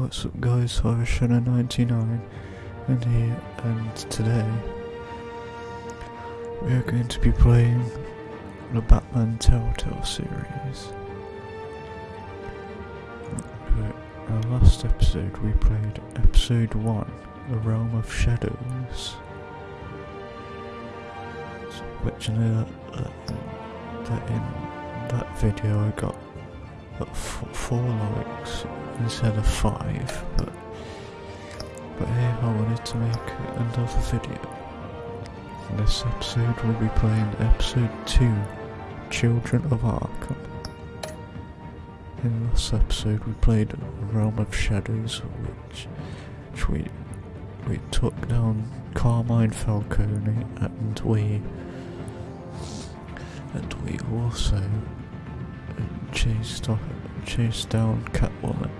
What's up guys, Shadow99 and here and today we are going to be playing the Batman Telltale series. Our last episode we played episode 1, The Realm of Shadows. Which I know that, that, that in that video I got four likes instead of five, but but here I wanted to make another video. In this episode we'll be playing episode 2, Children of Arkham. In this episode we played Realm of Shadows, which, which we we took down Carmine Falcone and we and we also chased off, chased down Catwoman.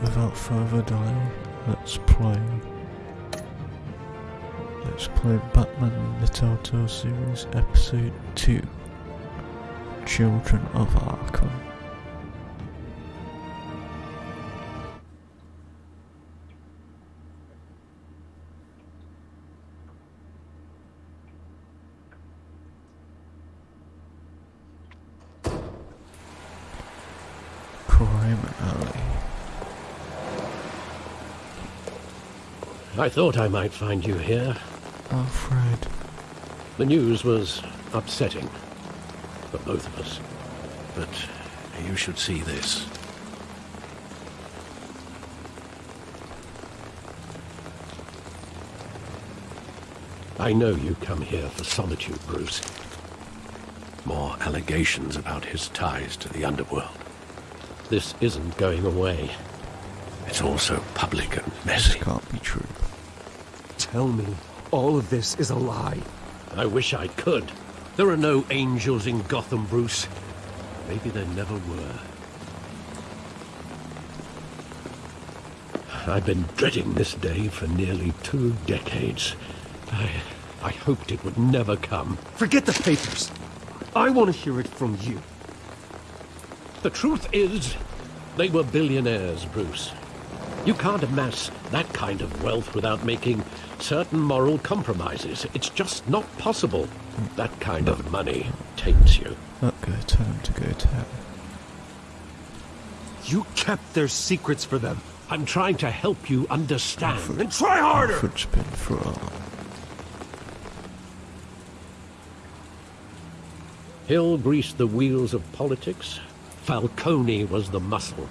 Without further delay, let's play. Let's play Batman the Telltale Series Episode 2 Children of Arkham. I thought I might find you here. Alfred. The news was upsetting for both of us. But you should see this. I know you come here for solitude, Bruce. More allegations about his ties to the underworld. This isn't going away. It's also public and messy. This can't be true. Tell me, all of this is a lie. I wish I could. There are no angels in Gotham, Bruce. Maybe there never were. I've been dreading this day for nearly two decades. I, I hoped it would never come. Forget the papers. I want to hear it from you. The truth is, they were billionaires, Bruce. You can't amass that kind of wealth without making certain moral compromises. It's just not possible. That kind of money taints you. Not go time to go town. You kept their secrets for them. I'm trying to help you understand. Alfred, and try harder! Alfred's been for all. Hill greased the wheels of politics. Falcone was the muscle.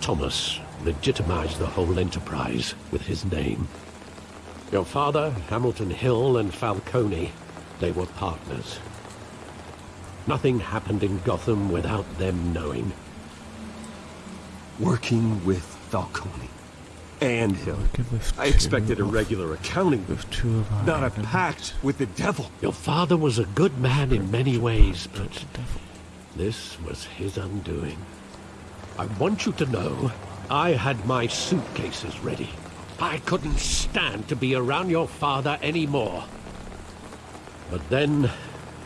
Thomas legitimized the whole enterprise with his name. Your father, Hamilton Hill, and Falcone, they were partners. Nothing happened in Gotham without them knowing. Working with Falcone and Hill. I expected a regular accounting, with two of our not a pact with the devil. Your father was a good man in many ways, but this was his undoing. I want you to know I had my suitcases ready. I couldn't stand to be around your father anymore. But then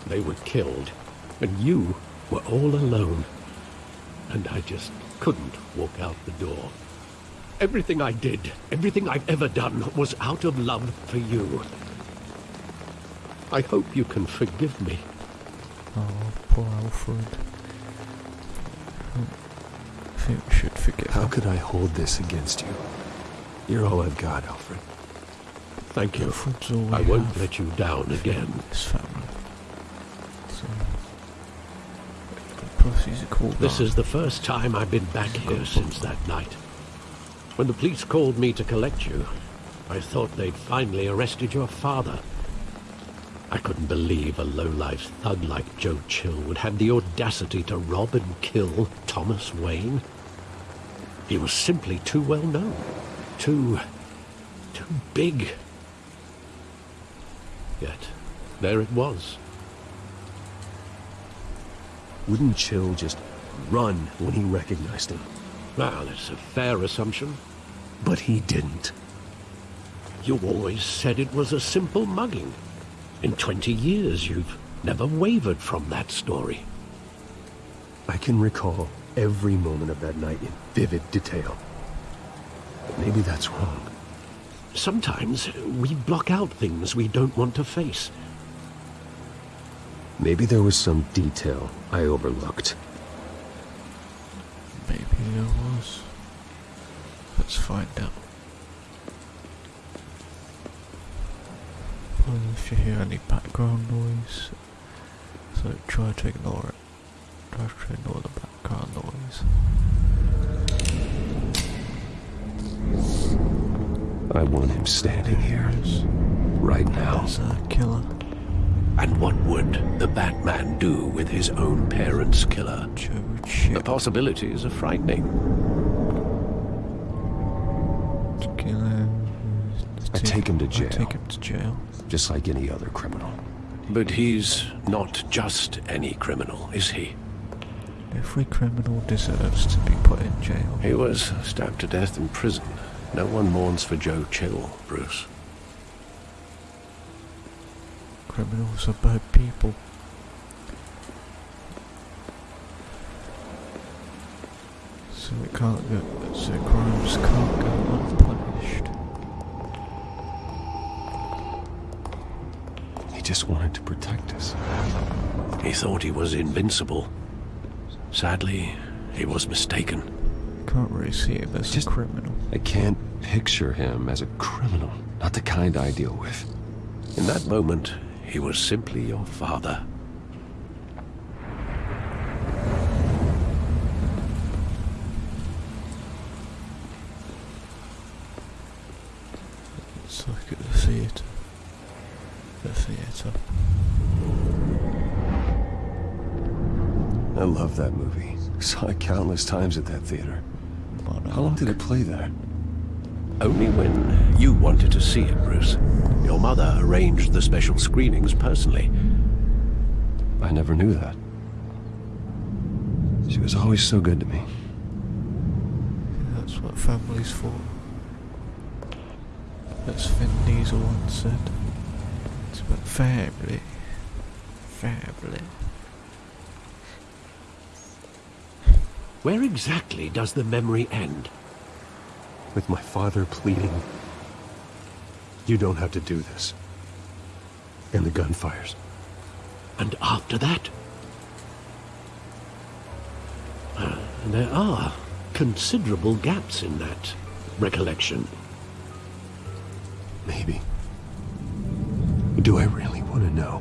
they were killed, and you were all alone. And I just couldn't walk out the door. Everything I did, everything I've ever done, was out of love for you. I hope you can forgive me. Oh, poor Alfred. I think we should forget. How could I hold this against you? You're all I've got, Alfred. Thank you. Alfred's all I won't let you down again. This family. So, plus he's a cool This guy. is the first time I've been back here since that night. When the police called me to collect you, I thought they'd finally arrested your father. I couldn't believe a low-life thug like Joe Chill would have the audacity to rob and kill Thomas Wayne. He was simply too well known. Too... too big. Yet, there it was. Wouldn't Chill just run when he recognized him? Well, it's a fair assumption. But he didn't. You always said it was a simple mugging. In 20 years, you've never wavered from that story. I can recall every moment of that night in vivid detail. But maybe that's wrong. Sometimes we block out things we don't want to face. Maybe there was some detail I overlooked. Maybe there was. Let's find out. Well, if you hear any background noise, so try to ignore it. Try to ignore the background noise. I want him standing here. Right now. There's a killer. And what would the Batman do with his own parents' killer? The possibilities are frightening. Killer. I take him to jail. I take him to jail. Just like any other criminal. But he's not just any criminal, is he? Every criminal deserves to be put in jail. He was stabbed to death in prison. No one mourns for Joe Chill, Bruce. Criminals are bad people. So it can't go. So crimes can't go unpunished. He just wanted to protect us. He thought he was invincible. Sadly, he was mistaken. Can't really see him as Just- a criminal. I can't picture him as a criminal. Not the kind I deal with. In that moment, he was simply your father. Let's look at the theatre. The theatre. I love that movie. Saw it countless times at that theater. How long did it play there? Only when you wanted to see it, Bruce. Your mother arranged the special screenings personally. I never knew that. She was always so good to me. That's what family's for. As Vin Diesel once said. It's about family. Family. Where exactly does the memory end? With my father pleading, You don't have to do this. And the gun fires. And after that? Uh, there are considerable gaps in that recollection. Maybe. Do I really want to know?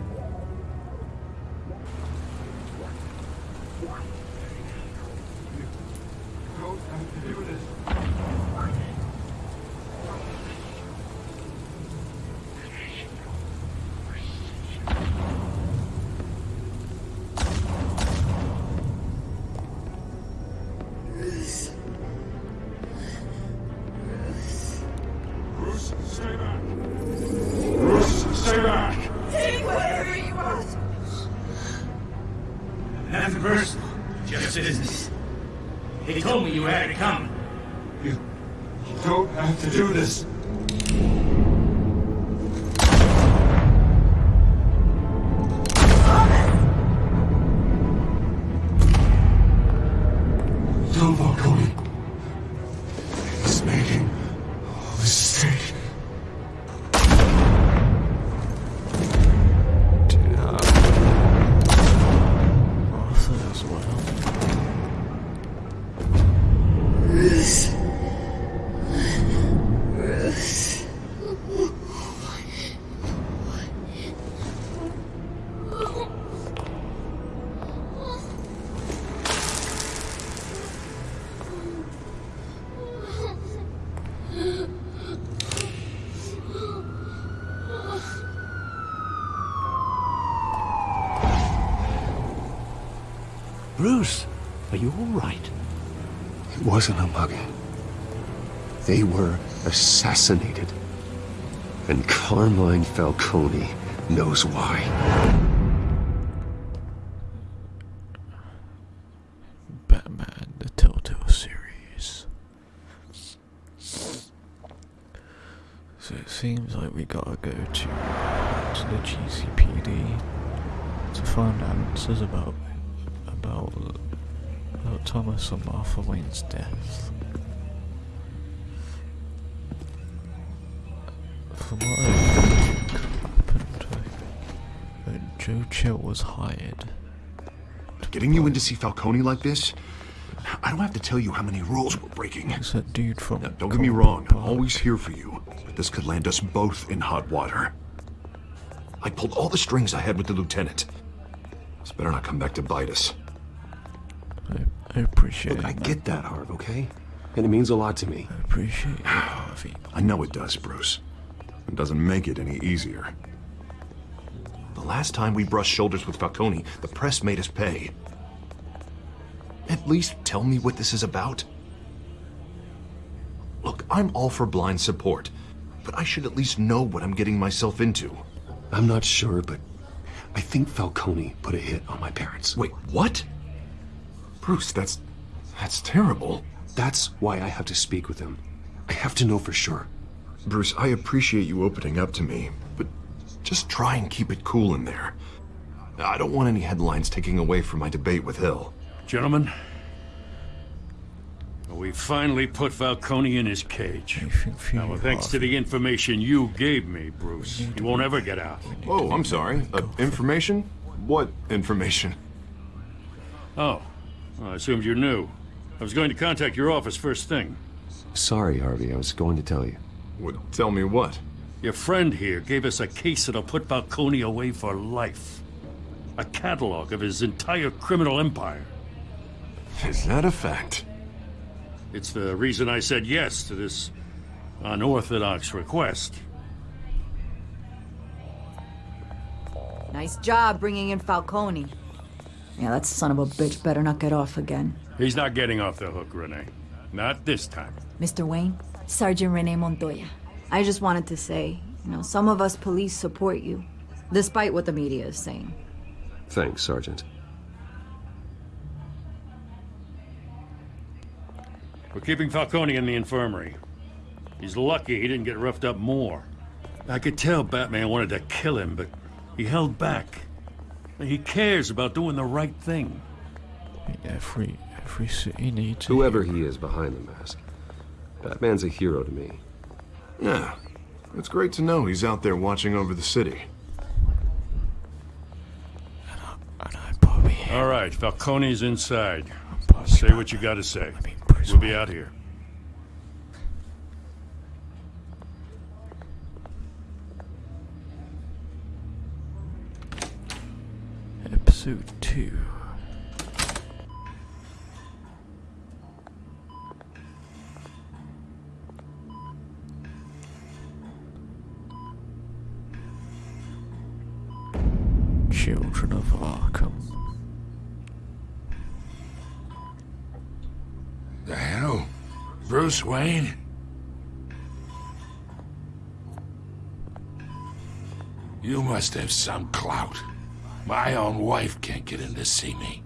Assassinated. And Carmine Falcone knows why. Batman, the Telltale series. So it seems like we gotta go to, to the GCPD to find answers about about about Thomas and Martha Wayne's death. From what I think happened, Joe Chill was hired. Getting you in to see Falcone like this? I don't have to tell you how many rules we're breaking. It's that dude from. Now, don't get me wrong, I'm always here for you, but this could land us both in hot water. I pulled all the strings I had with the lieutenant. This better not come back to bite us. I, I appreciate Look, I that. get that, Harv, okay? And it means a lot to me. I appreciate it, Harvey. I know it does, Bruce. It doesn't make it any easier. The last time we brushed shoulders with Falcone, the press made us pay. At least tell me what this is about. Look, I'm all for blind support, but I should at least know what I'm getting myself into. I'm not sure, but I think Falcone put a hit on my parents. Wait, what? Bruce, that's... that's terrible. That's why I have to speak with him. I have to know for sure. Bruce, I appreciate you opening up to me, but just try and keep it cool in there. I don't want any headlines taking away from my debate with Hill. Gentlemen, we finally put Falcone in his cage. Now, well, thanks to the information you gave me, Bruce, he won't ever get out. Oh, I'm sorry. Uh, information? What information? Oh, well, I assumed you knew. I was going to contact your office first thing. Sorry, Harvey, I was going to tell you. Would tell me what? Your friend here gave us a case that'll put Falcone away for life. A catalog of his entire criminal empire. Is that a fact? It's the reason I said yes to this unorthodox request. Nice job bringing in Falcone. Yeah, that son of a bitch better not get off again. He's not getting off the hook, Renee. Not this time. Mr. Wayne, Sergeant Renee Montoya. I just wanted to say, you know, some of us police support you, despite what the media is saying. Thanks, Sergeant. We're keeping Falcone in the infirmary. He's lucky he didn't get roughed up more. I could tell Batman wanted to kill him, but he held back. He cares about doing the right thing. Every every city needs Whoever he is behind the mask, Batman's a hero to me. Yeah. It's great to know he's out there watching over the city. And I Bobby. All right, Falcone's inside. Say what you gotta say. I mean, Bruce We'll be out here. Episode two. Children of Arkham. The hell? Bruce Wayne? You must have some clout. My own wife can't get in to see me.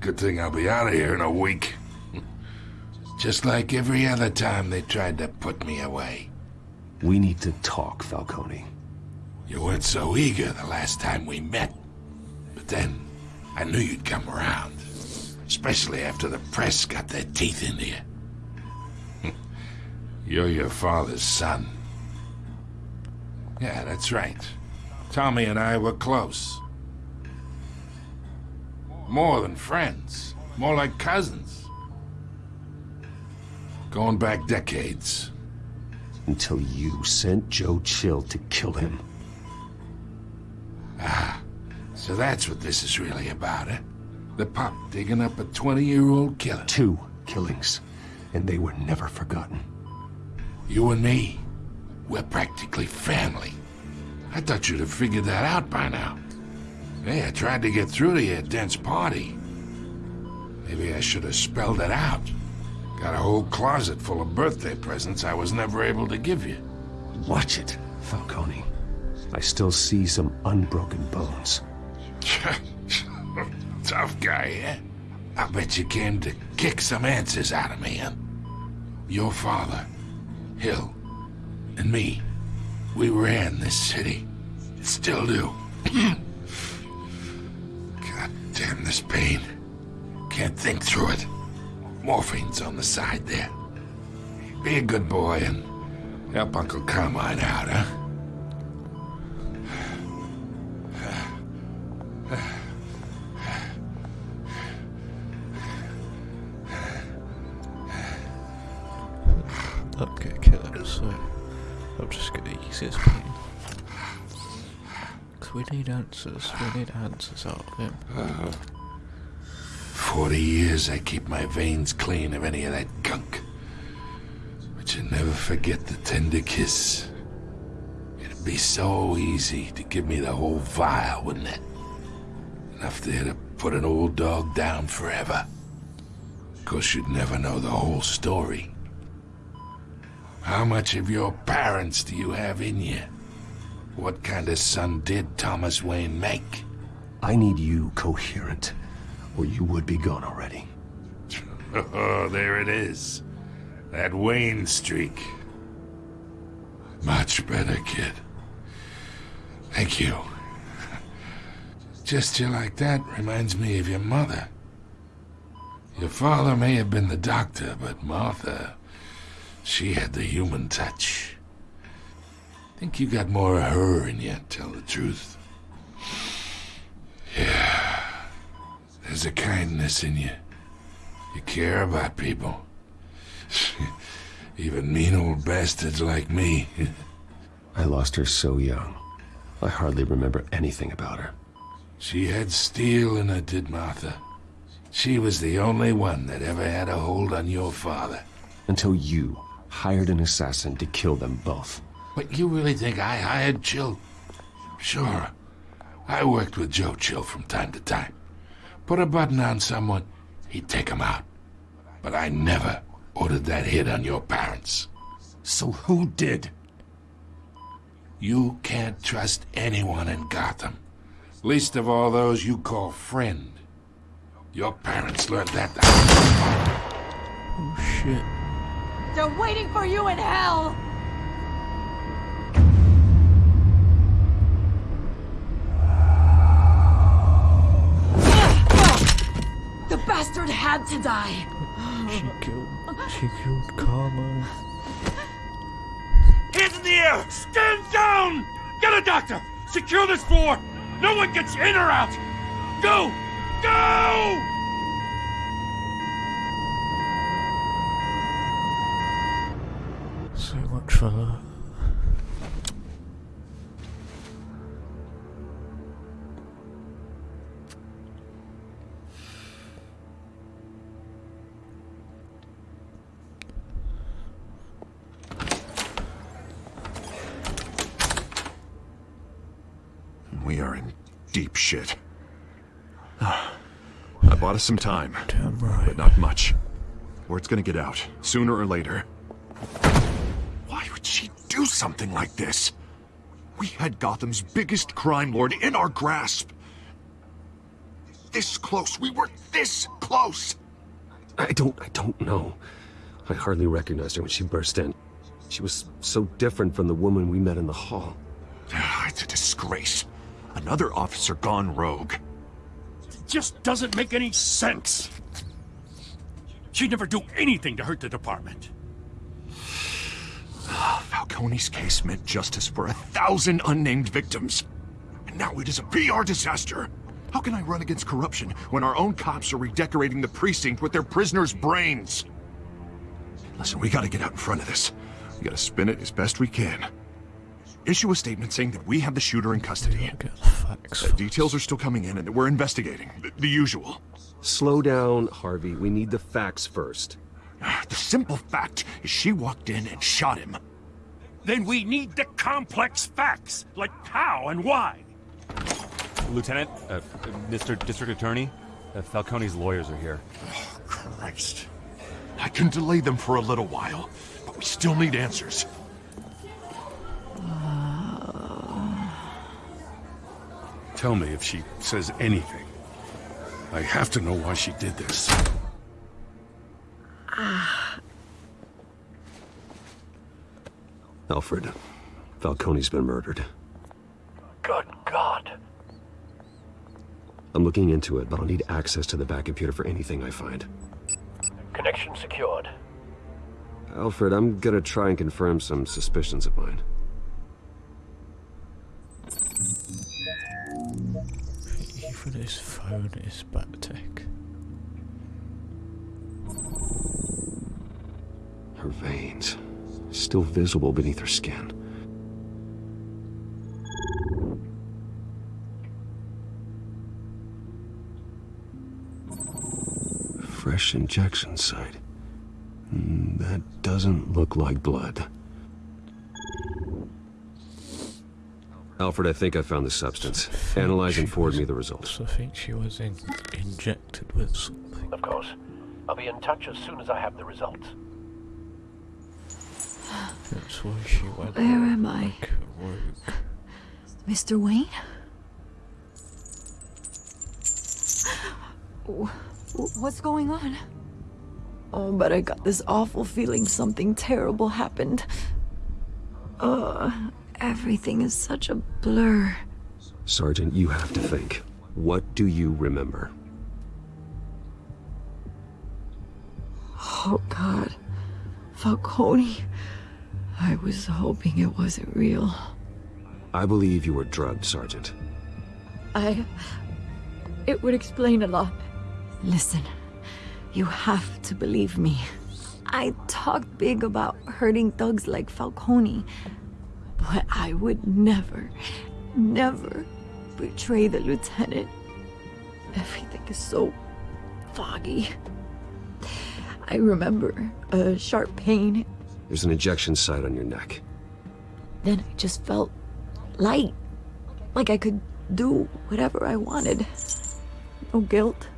Good thing I'll be out of here in a week. Just like every other time they tried to put me away. We need to talk, Falcone. You weren't so eager the last time we met. But then, I knew you'd come around. Especially after the press got their teeth into you. You're your father's son. Yeah, that's right. Tommy and I were close. More than friends. More like cousins. Going back decades. Until you sent Joe Chill to kill him. So that's what this is really about, eh? The pup digging up a 20-year-old killer. Two killings, and they were never forgotten. You and me, we're practically family. I thought you'd have figured that out by now. Hey, I tried to get through to you at Dent's party. Maybe I should have spelled it out. Got a whole closet full of birthday presents I was never able to give you. Watch it, Falcone. I still see some unbroken bones. Tough guy, eh? I bet you came to kick some answers out of me, huh? Your father, Hill, and me, we ran this city. Still do. God damn this pain. Can't think through it. Morphine's on the side there. Be a good boy and help Uncle Carmine out, huh? Okay, kill him, so I'll just get the easiest pain. Because we need answers, we need answers out of him. Forty years I keep my veins clean of any of that gunk. But you never forget the tender kiss. It'd be so easy to give me the whole vial, wouldn't it? Enough there to put an old dog down forever. Of course, you'd never know the whole story. How much of your parents do you have in you? What kind of son did Thomas Wayne make? I need you coherent, or you would be gone already. Oh, there it is. That Wayne streak. Much better, kid. Thank you. Gesture like that reminds me of your mother. Your father may have been the doctor, but Martha, she had the human touch. Think you got more of her in you, tell the truth. Yeah. There's a kindness in you. You care about people. Even mean old bastards like me. I lost her so young. I hardly remember anything about her. She had steel in her, did Martha. She was the only one that ever had a hold on your father. Until you hired an assassin to kill them both. But you really think I hired Chill? Sure. I worked with Joe Chill from time to time. Put a button on someone, he'd take him out. But I never ordered that hit on your parents. So who did? You can't trust anyone in Gotham. Least of all those you call friend. Your parents learned that. Oh shit. They're waiting for you in hell! The bastard had to die! She killed, she killed Carmine. Hands in the air! Stand down! Get a doctor! Secure this floor! No one gets in or out! Go! Go! Much for that. We are in deep shit. I bought us some time, right. but not much. Word's gonna get out, sooner or later. Something like this? We had Gotham's biggest crime lord in our grasp. This close, we were this close! I don't, I don't know. I hardly recognized her when she burst in. She was so different from the woman we met in the hall. Ah, it's a disgrace. Another officer gone rogue. It just doesn't make any sense. She'd never do anything to hurt the department. Falcone's case meant justice for a thousand unnamed victims. And now it is a PR disaster. How can I run against corruption when our own cops are redecorating the precinct with their prisoners' brains? Listen, we gotta get out in front of this. We gotta spin it as best we can. Issue a statement saying that we have the shooter in custody. Get the facts. Details are still coming in and that we're investigating. The, the usual. Slow down, Harvey. We need the facts first. Ah, the simple fact is she walked in and shot him. Then we need the complex facts, like how and why. Lieutenant, uh, Mr. District Attorney, uh, Falcone's lawyers are here. Oh, Christ. I can delay them for a little while, but we still need answers. Tell me if she says anything. I have to know why she did this. Alfred, Falcone's been murdered. Good God. I'm looking into it, but I'll need access to the Batcomputer for anything I find. Connection secured. Alfred, I'm gonna try and confirm some suspicions of mine. Even his phone is back tech. Her veins, still visible beneath her skin. Fresh injection site. Mm, That doesn't look like blood. Alfred, I think I found the substance. Analyze and forward me the results. I think she was in, injected with something. Of course. I'll be in touch as soon as I have the results. That's why she went Where am I? like. Mr. Wayne? W- w- What's going on? Oh, but I got this awful feeling something terrible happened. Uh, everything is such a blur. Sergeant, you have to think. What do you remember? Oh, God. Falcone. I was hoping it wasn't real. I believe you were drugged, Sergeant. I. It would explain a lot. Listen, you have to believe me. I talked big about hurting thugs like Falcone, but I would never, never betray the lieutenant. Everything is so foggy. I remember a sharp pain, There's an injection site on your neck. then I just felt light. Like I could do whatever I wanted. No guilt,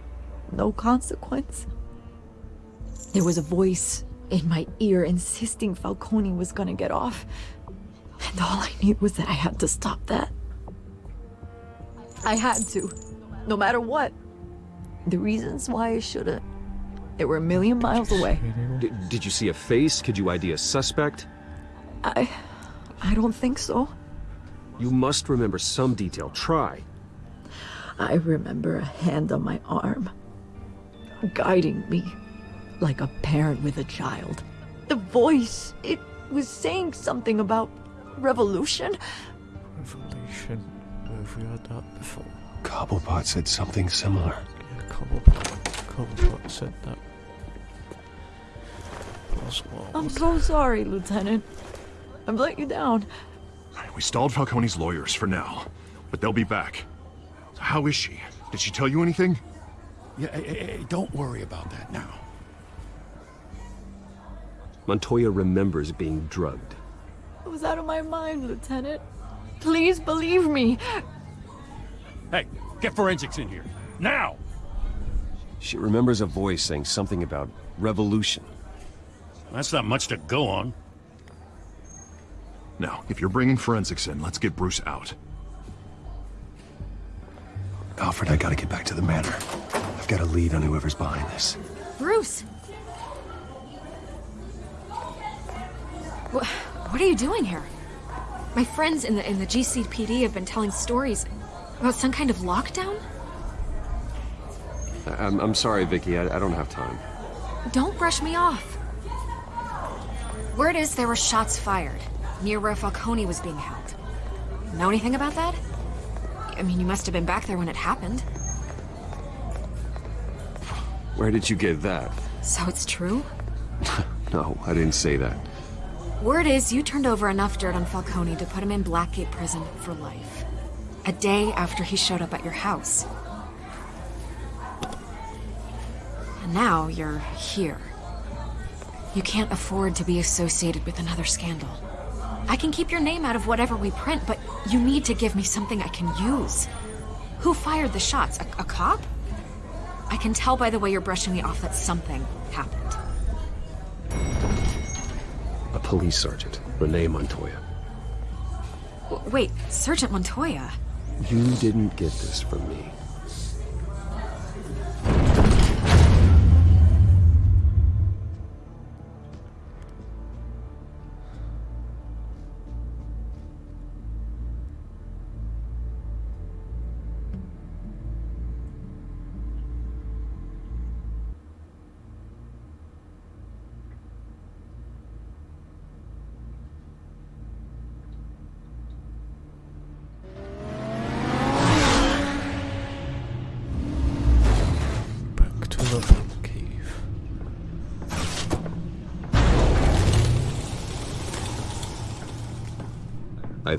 no consequence. There was a voice in my ear insisting Falcone was gonna get off. And all I knew was that I had to stop that. I had to, no matter what. The reasons why I shouldn't, they were a million miles away. D- did you see a face? Could you ID a suspect? I. I don't think so. You must remember some detail. Try. I remember a hand on my arm, guiding me like a parent with a child. The voice, it was saying something about revolution. Revolution. Have we heard that before? Cobblepot said something similar. Yeah, Cobblepot. Cobblepot said that. Oswald. I'm so sorry, Lieutenant. I've let you down. We stalled Falcone's lawyers for now, but they'll be back. How is she? Did she tell you anything? Yeah, hey, hey, hey, don't worry about that now. Montoya remembers being drugged. I was out of my mind, Lieutenant. Please believe me. Hey, get forensics in here. Now! She remembers a voice saying something about revolution. That's not much to go on. Now, if you're bringing forensics in, let's get Bruce out. Alfred, I gotta get back to the manor. I've got a lead on whoever's behind this. Bruce! Wh- What are you doing here? My friends in the in the GCPD have been telling stories about some kind of lockdown. I'm, I'm sorry, Vicky. I, I don't have time. Don't brush me off. Word is there were shots fired near where Falcone was being held. Know anything about that? I mean, you must have been back there when it happened. Where did you get that? So it's true? No, I didn't say that. Word is you turned over enough dirt on Falcone to put him in Blackgate Prison for life. A day after he showed up at your house. And now you're here. You can't afford to be associated with another scandal. I can keep your name out of whatever we print, but you need to give me something I can use. Who fired the shots? A, a cop? I can tell by the way you're brushing me off that something happened. A police sergeant, Renee Montoya. W- Wait, Sergeant Montoya? You didn't get this from me.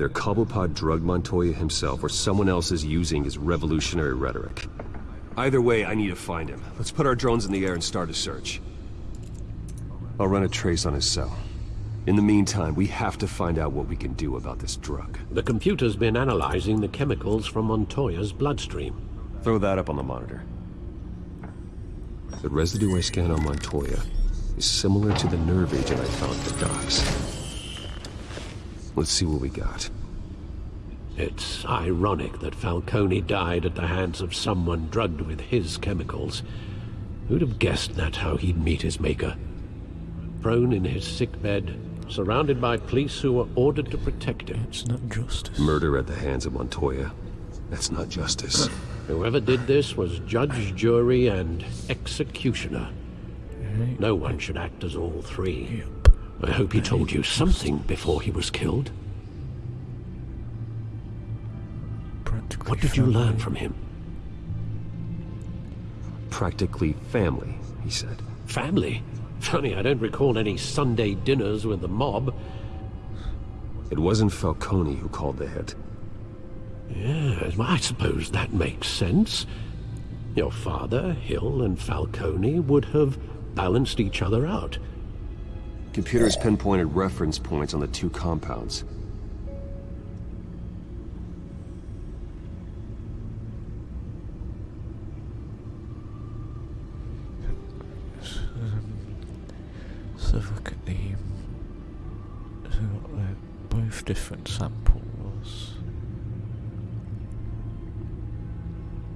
Either Cobblepot drugged Montoya himself or someone else is using his revolutionary rhetoric. Either way, I need to find him. Let's put our drones in the air and start a search. I'll run a trace on his cell. In the meantime, we have to find out what we can do about this drug. The computer's been analyzing the chemicals from Montoya's bloodstream. Throw that up on the monitor. The residue I scan on Montoya is similar to the nerve agent I found at the docks. Let's see what we got. It's ironic that Falcone died at the hands of someone drugged with his chemicals. Who'd have guessed that's how he'd meet his maker? Prone in his sickbed, surrounded by police who were ordered to protect him. It's not justice. Murder at the hands of Montoya. That's not justice. Whoever did this was judge, jury, and executioner. No one should act as all three. I hope he told you something before he was killed. What did you learn from him? Practically family, he said. Family? Funny, I don't recall any Sunday dinners with the mob. It wasn't Falcone who called the hit. Yes, I suppose that makes sense. Your father, Hill, and Falcone would have balanced each other out. Computers pinpointed reference points on the two compounds. So look at the. So uh, both different samples.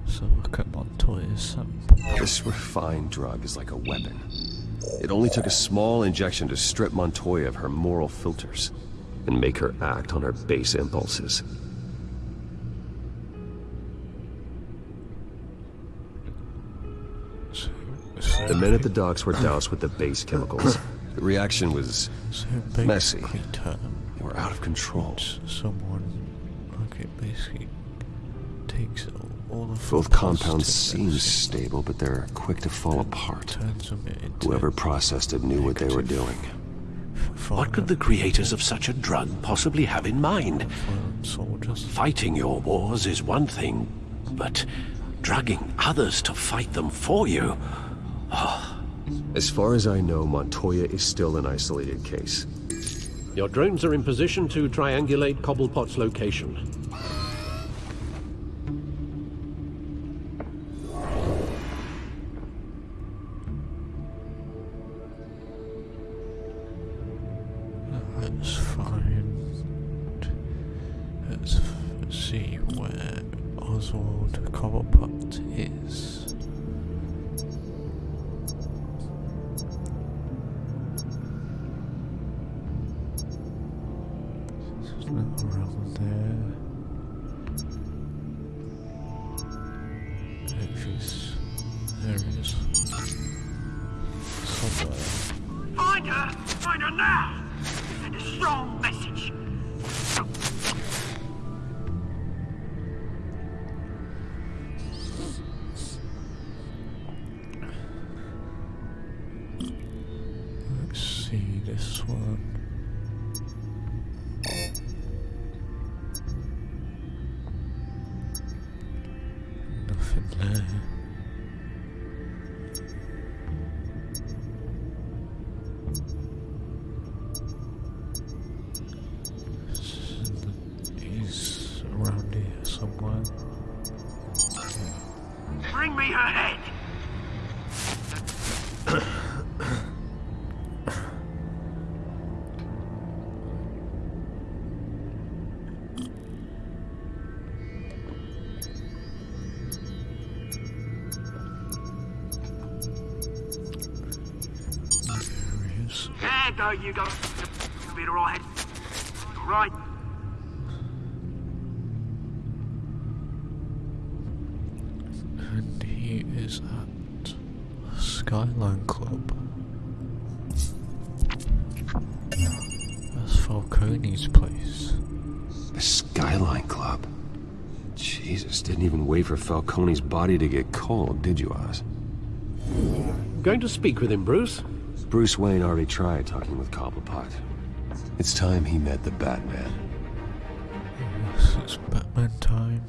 So look at Montoya's sample. This refined drug is like a weapon. It only took a small injection to strip Montoya of her moral filters and make her act on her base impulses. The men at the docks were doused with the base chemicals. The reaction was messy. They were out of control. Someone, like it basically takes Both compounds seem stable, but they're quick to fall apart. turns them into Whoever processed it knew what they were doing. What could the creators of such a drug possibly have in mind? Fighting your wars is one thing, but drugging others to fight them for you? Ah. As far as I know, Montoya is still an isolated case. Your drones are in position to triangulate Cobblepot's location. Oswald Cobblepot is. There go, you go. You'll be alright. Alright. And he is at Skyline Club. That's Falcone's place. The Skyline Club. Jesus, didn't even wait for Falcone's body to get cold, did you, Oz? Going to speak with him, Bruce? Bruce Wayne already tried talking with Cobblepot. It's time he met the Batman. It's Batman time.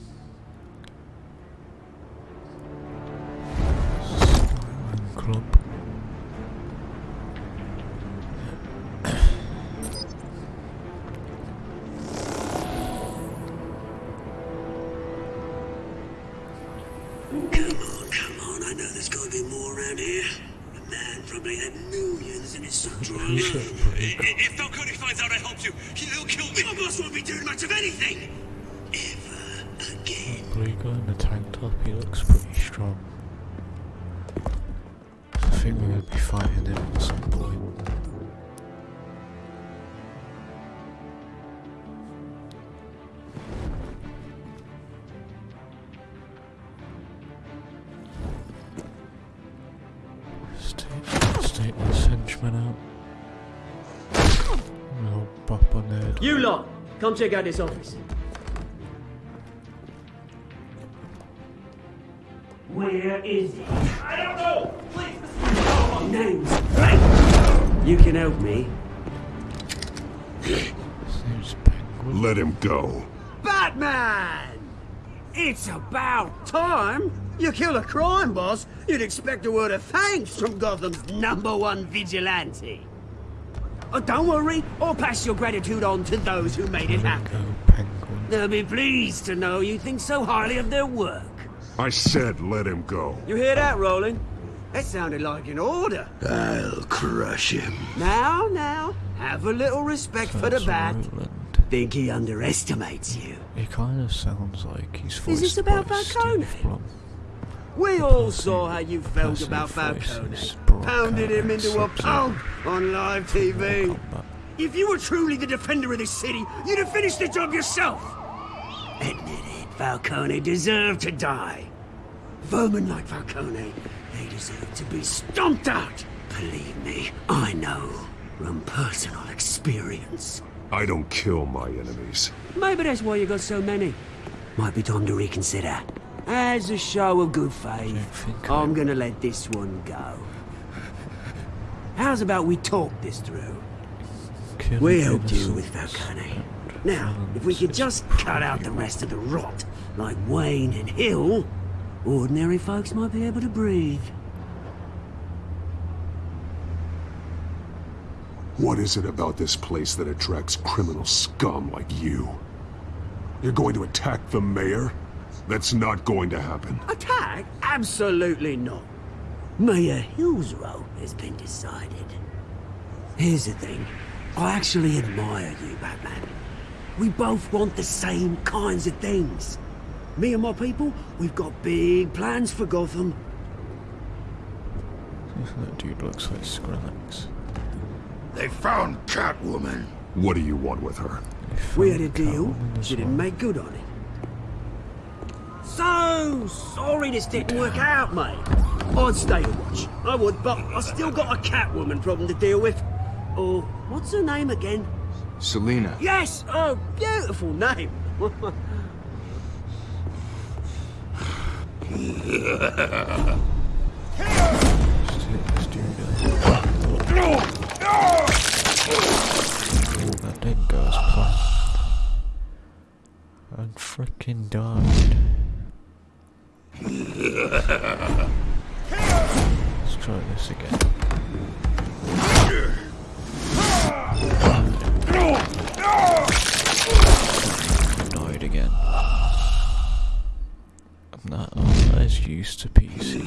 Millions in his sock drawer. If Falcone finds out I helped you, he'll kill me. My boss won't be doing much of anything. Ever again. Blue guy in the tank top, he looks pretty strong. I think we're going to be fighting him at some come check out this office. Where is he? I don't know! Please, Names. Right. You can help me. Let him go. Batman! It's about time. You kill a crime boss, you'd expect a word of thanks from Gotham's number one vigilante. Oh, don't worry, I'll pass your gratitude on to those who made it happen. They'll be pleased to know you think so highly of their work. I said let him go. You hear that, Roland? That sounded like an order. I'll crush him. Now, now, have a little respect for the bat. Think he underestimates you. He kind of sounds like he's Is voiced this about by Falcone? Steve Blum. We all saw how you felt about Falcone. Pounded him into a pulp on live TV. If you were truly the defender of this city, you'd have finished the job yourself. Admit it, Falcone deserved to die. Vermin like Falcone, they deserve to be stomped out. Believe me, I know from personal experience. I don't kill my enemies. Maybe that's why you got so many. Might be time to reconsider. As a show of good faith, I'm gonna let this one go. How's about we talk this through? We helped you with Falcone. Now, if we could just cut out the rest of the rot, like Wayne and Hill, ordinary folks might be able to breathe. What is it about this place that attracts criminal scum like you? You're going to attack the mayor? That's not going to happen. Attack? Absolutely not. Mayor Hill's role has been decided. Here's the thing. I actually admire you, Batman. We both want the same kinds of things. Me and my people, we've got big plans for Gotham. That dude looks like Skrillex. They found Catwoman. What do you want with her? We had a deal. She didn't make good on it. So sorry this didn't work out, mate. I'd stay to watch. I would, but I still got a Catwoman problem to deal with. Oh, what's her name again? Selina. Yes! Oh, beautiful name. That didn't go as planned. And freaking died. Let's try this again. Died again. I'm not, as used to PC.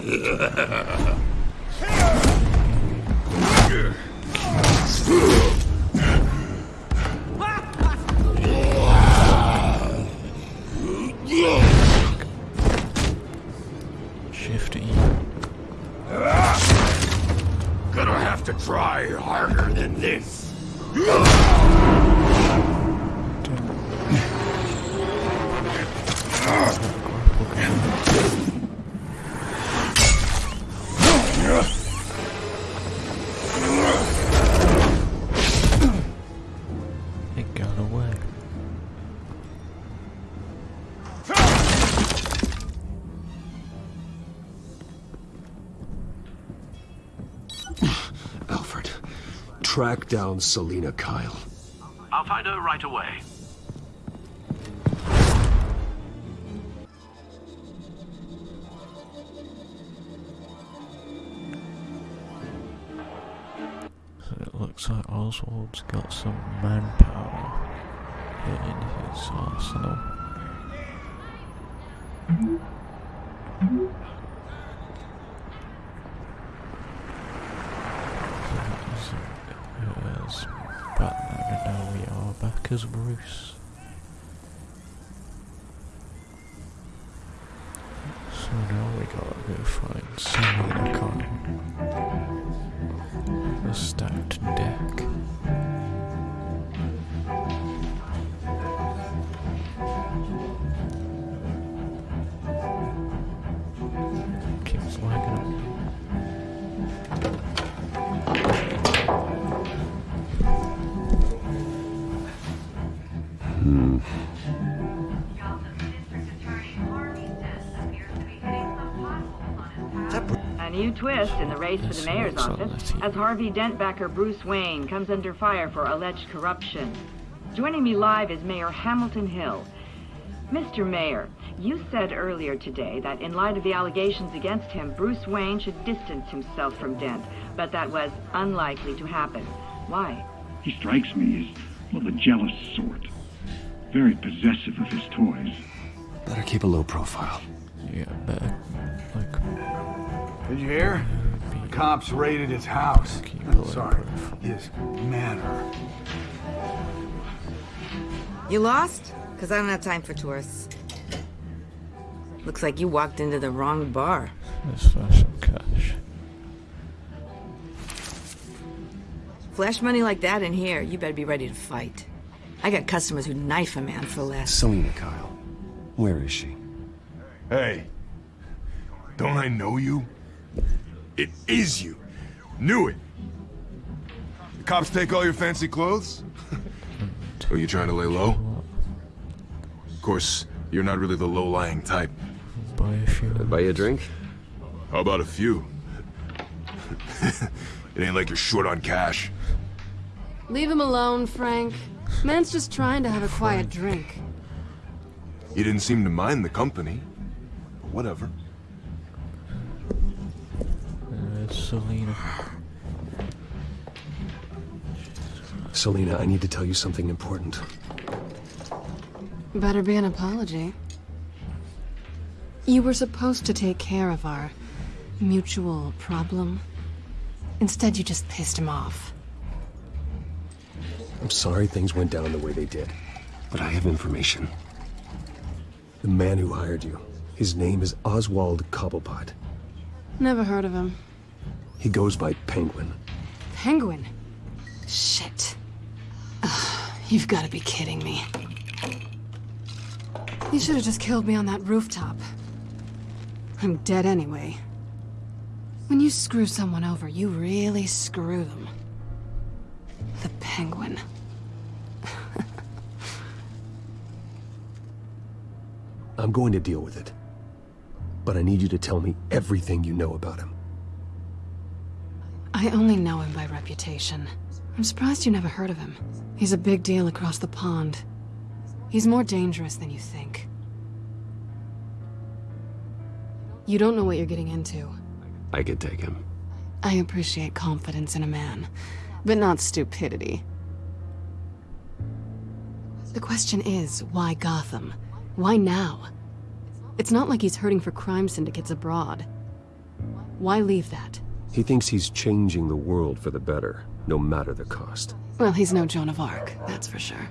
down Selina Kyle. I'll find her right away. It looks like Oswald's got some manpower in his arsenal. Go find Selina Kyle. The stacked deck. New twist in the race for the mayor's office as Harvey Dentbacker Bruce Wayne comes under fire for alleged corruption. Joining me live is Mayor Hamilton Hill. Mr. Mayor, you said earlier today that in light of the allegations against him, Bruce Wayne should distance himself from Dent, but that was unlikely to happen. Why? He strikes me as, well, the jealous sort. Very possessive of his toys. Better keep a low profile. Yeah, better. Like, Did you hear? The cops raided his house. I'm sorry, his manor. You lost? Because I don't have time for tourists. Looks like you walked into the wrong bar. let's flash some cash. Flash money like that in here, you better be ready to fight. I got customers who knife a man for less. Selina Kyle. Where is she? Hey, don't I know you? It is you. Knew it. The cops take all your fancy clothes? Are you trying to lay low? Of course, you're not really the low-lying type. Buy a few. Buy you a drink? How about a few? it ain't like you're short on cash. Leave him alone, Frank. Man's just trying to have a quiet drink. You didn't seem to mind the company. But whatever. Selina. Selina, I need to tell you something important. Better be an apology. You were supposed to take care of our mutual problem. Instead, you just pissed him off. I'm sorry things went down the way they did, but I have information. The man who hired you, his name is Oswald Cobblepot. Never heard of him. He goes by Penguin. Penguin? Shit. Ugh, you've got to be kidding me. You should have just killed me on that rooftop. I'm dead anyway. When you screw someone over, you really screw them. The penguin. I'm going to deal with it. But I need you to tell me everything you know about him. I only know him by reputation. I'm surprised you never heard of him. He's a big deal across the pond. He's more dangerous than you think. You don't know what you're getting into. I could take him. I appreciate confidence in a man, but not stupidity. The question is, why Gotham? Why now? It's not like he's hurting for crime syndicates abroad. Why leave that? He thinks he's changing the world for the better, no matter the cost. Well, he's no Joan of Arc, that's for sure.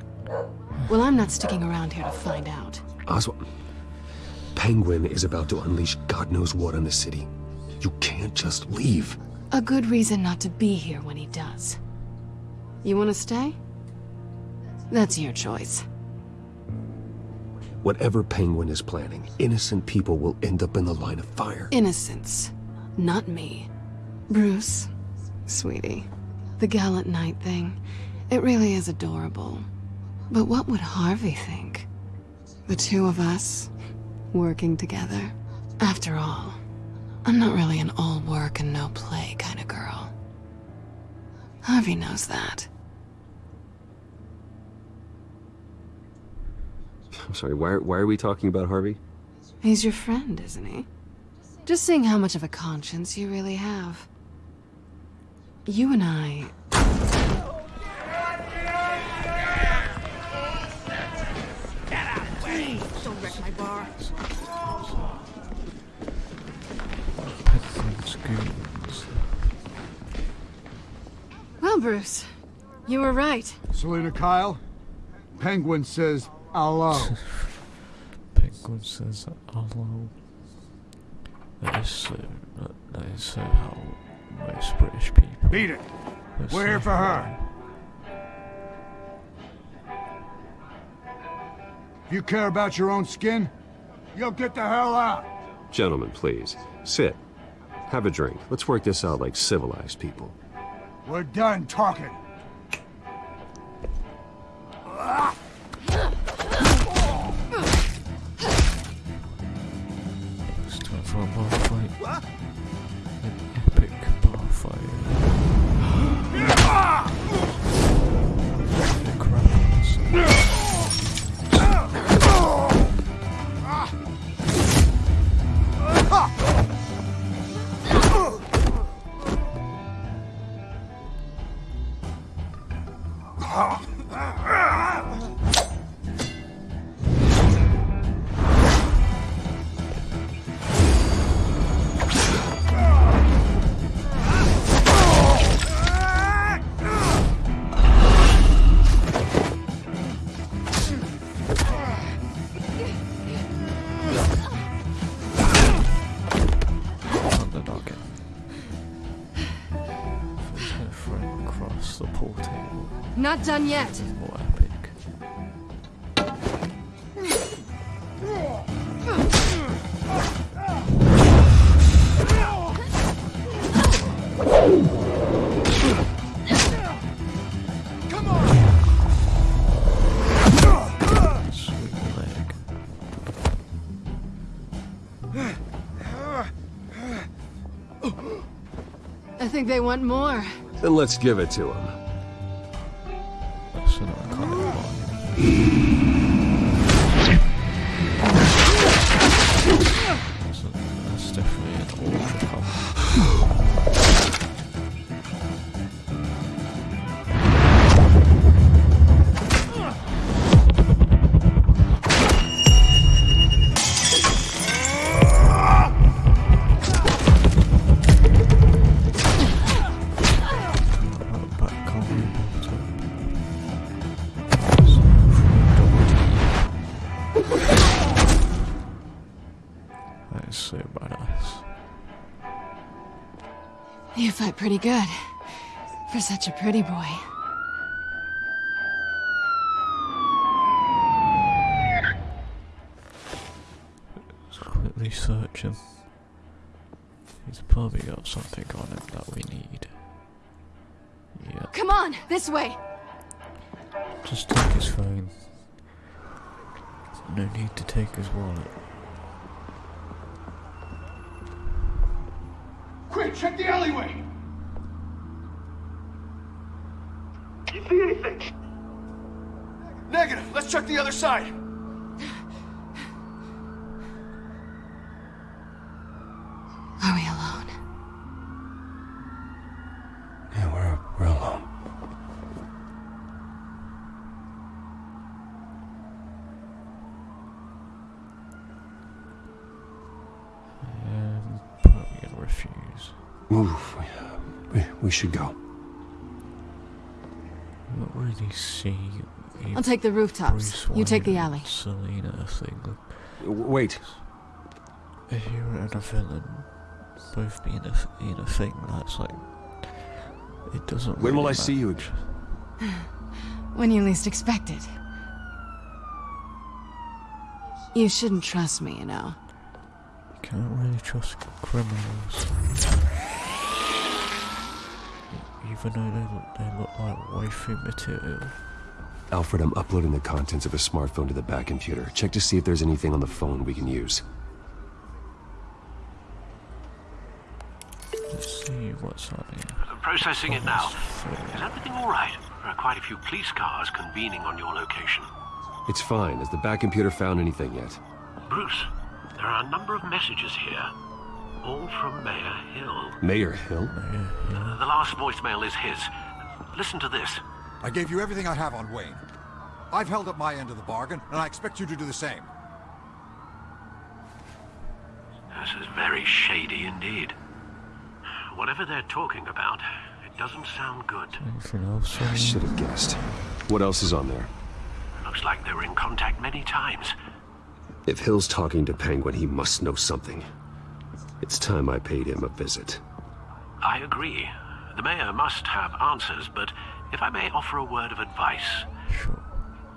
Well, I'm not sticking around here to find out. Oswald... Penguin is about to unleash God knows what on the city. You can't just leave. A good reason not to be here when he does. You want to stay? That's your choice. Whatever Penguin is planning, innocent people will end up in the line of fire. Innocence. Not me. Bruce, sweetie, the gallant knight thing, it really is adorable. But what would Harvey think? The two of us, working together. After all, I'm not really an all work and no play kind of girl. Harvey knows that. I'm sorry, why, why are we talking about Harvey? He's your friend, isn't he? Just seeing how much of a conscience you really have. You and I... Well, Bruce, you were right. Selina Kyle, Penguin says hello. Penguin says hello. They say. They say how most British people. Beat it. We're here for her. If you care about your own skin, you'll get the hell out. Gentlemen, please. Sit. Have a drink. Let's work this out like civilized people. We're done talking. Bar Not done yet. More epic. I think they want more. Then let's give it to him. Good. For such a pretty boy. Let's quickly search him. He's probably got something on him that we need. Yeah, Come on, this way. just take his phone. No need to take his wallet. Quick, check the alleyway. You see anything? Negative. Let's check the other side. Are we alone? Yeah, we're, we're alone. Um, probably gonna refuse. Oof, we, we should go. Not really see. I'll take the rooftops. Bruce You take the alley. and Selina thing. Wait. A hero and a villain both being a, in a thing that's like. It doesn't. When will really I see you again? When you least expect it. You shouldn't trust me, you know. You Can't really trust criminals. Even though they look, they look like waifu material. Alfred, I'm uploading the contents of a smartphone to the Batcomputer. Check to see if there's anything on the phone we can use. Let's see what's on here. Processing it now. Is everything all right? There are quite a few police cars convening on your location. It's fine. Has the Batcomputer found anything yet? Bruce, there are a number of messages here. All from Mayor Hill. Mayor Hill? The last voicemail is his. Listen to this. I gave you everything I have on Wayne. I've held up my end of the bargain, and I expect you to do the same. This is very shady indeed. Whatever they're talking about, it doesn't sound good. Anything else? I should have guessed. What else is on there? Looks like they were in contact many times. If Hill's talking to Penguin, he must know something. It's time I paid him a visit. I agree. The mayor must have answers, but if I may offer a word of advice. Sure.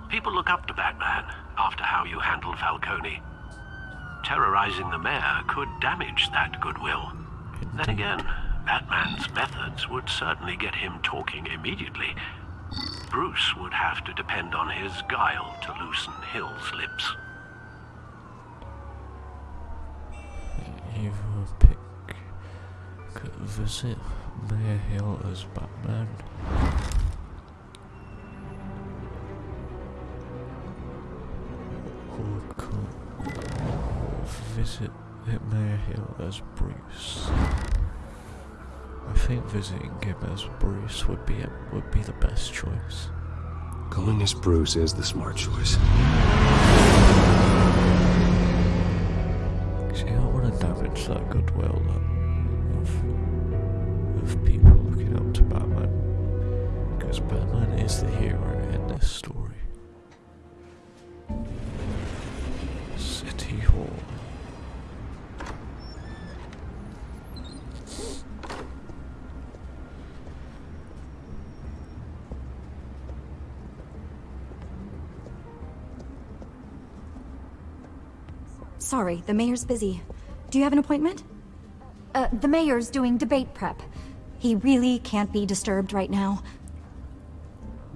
People look up to Batman after how you handled Falcone. Terrorizing the mayor could damage that goodwill. Then again, Batman's methods would certainly get him talking immediately. Bruce would have to depend on his guile to loosen Hill's lips. Either pick visit Mayor Hill as Batman. Visit Mayor Hill as Bruce. I think visiting him as Bruce would be a, would be the best choice. Going as Bruce is the smart choice. See, I don't want to damage that goodwill of, Sorry, the mayor's busy. Do you have an appointment? Uh, the mayor's doing debate prep. He really can't be disturbed right now.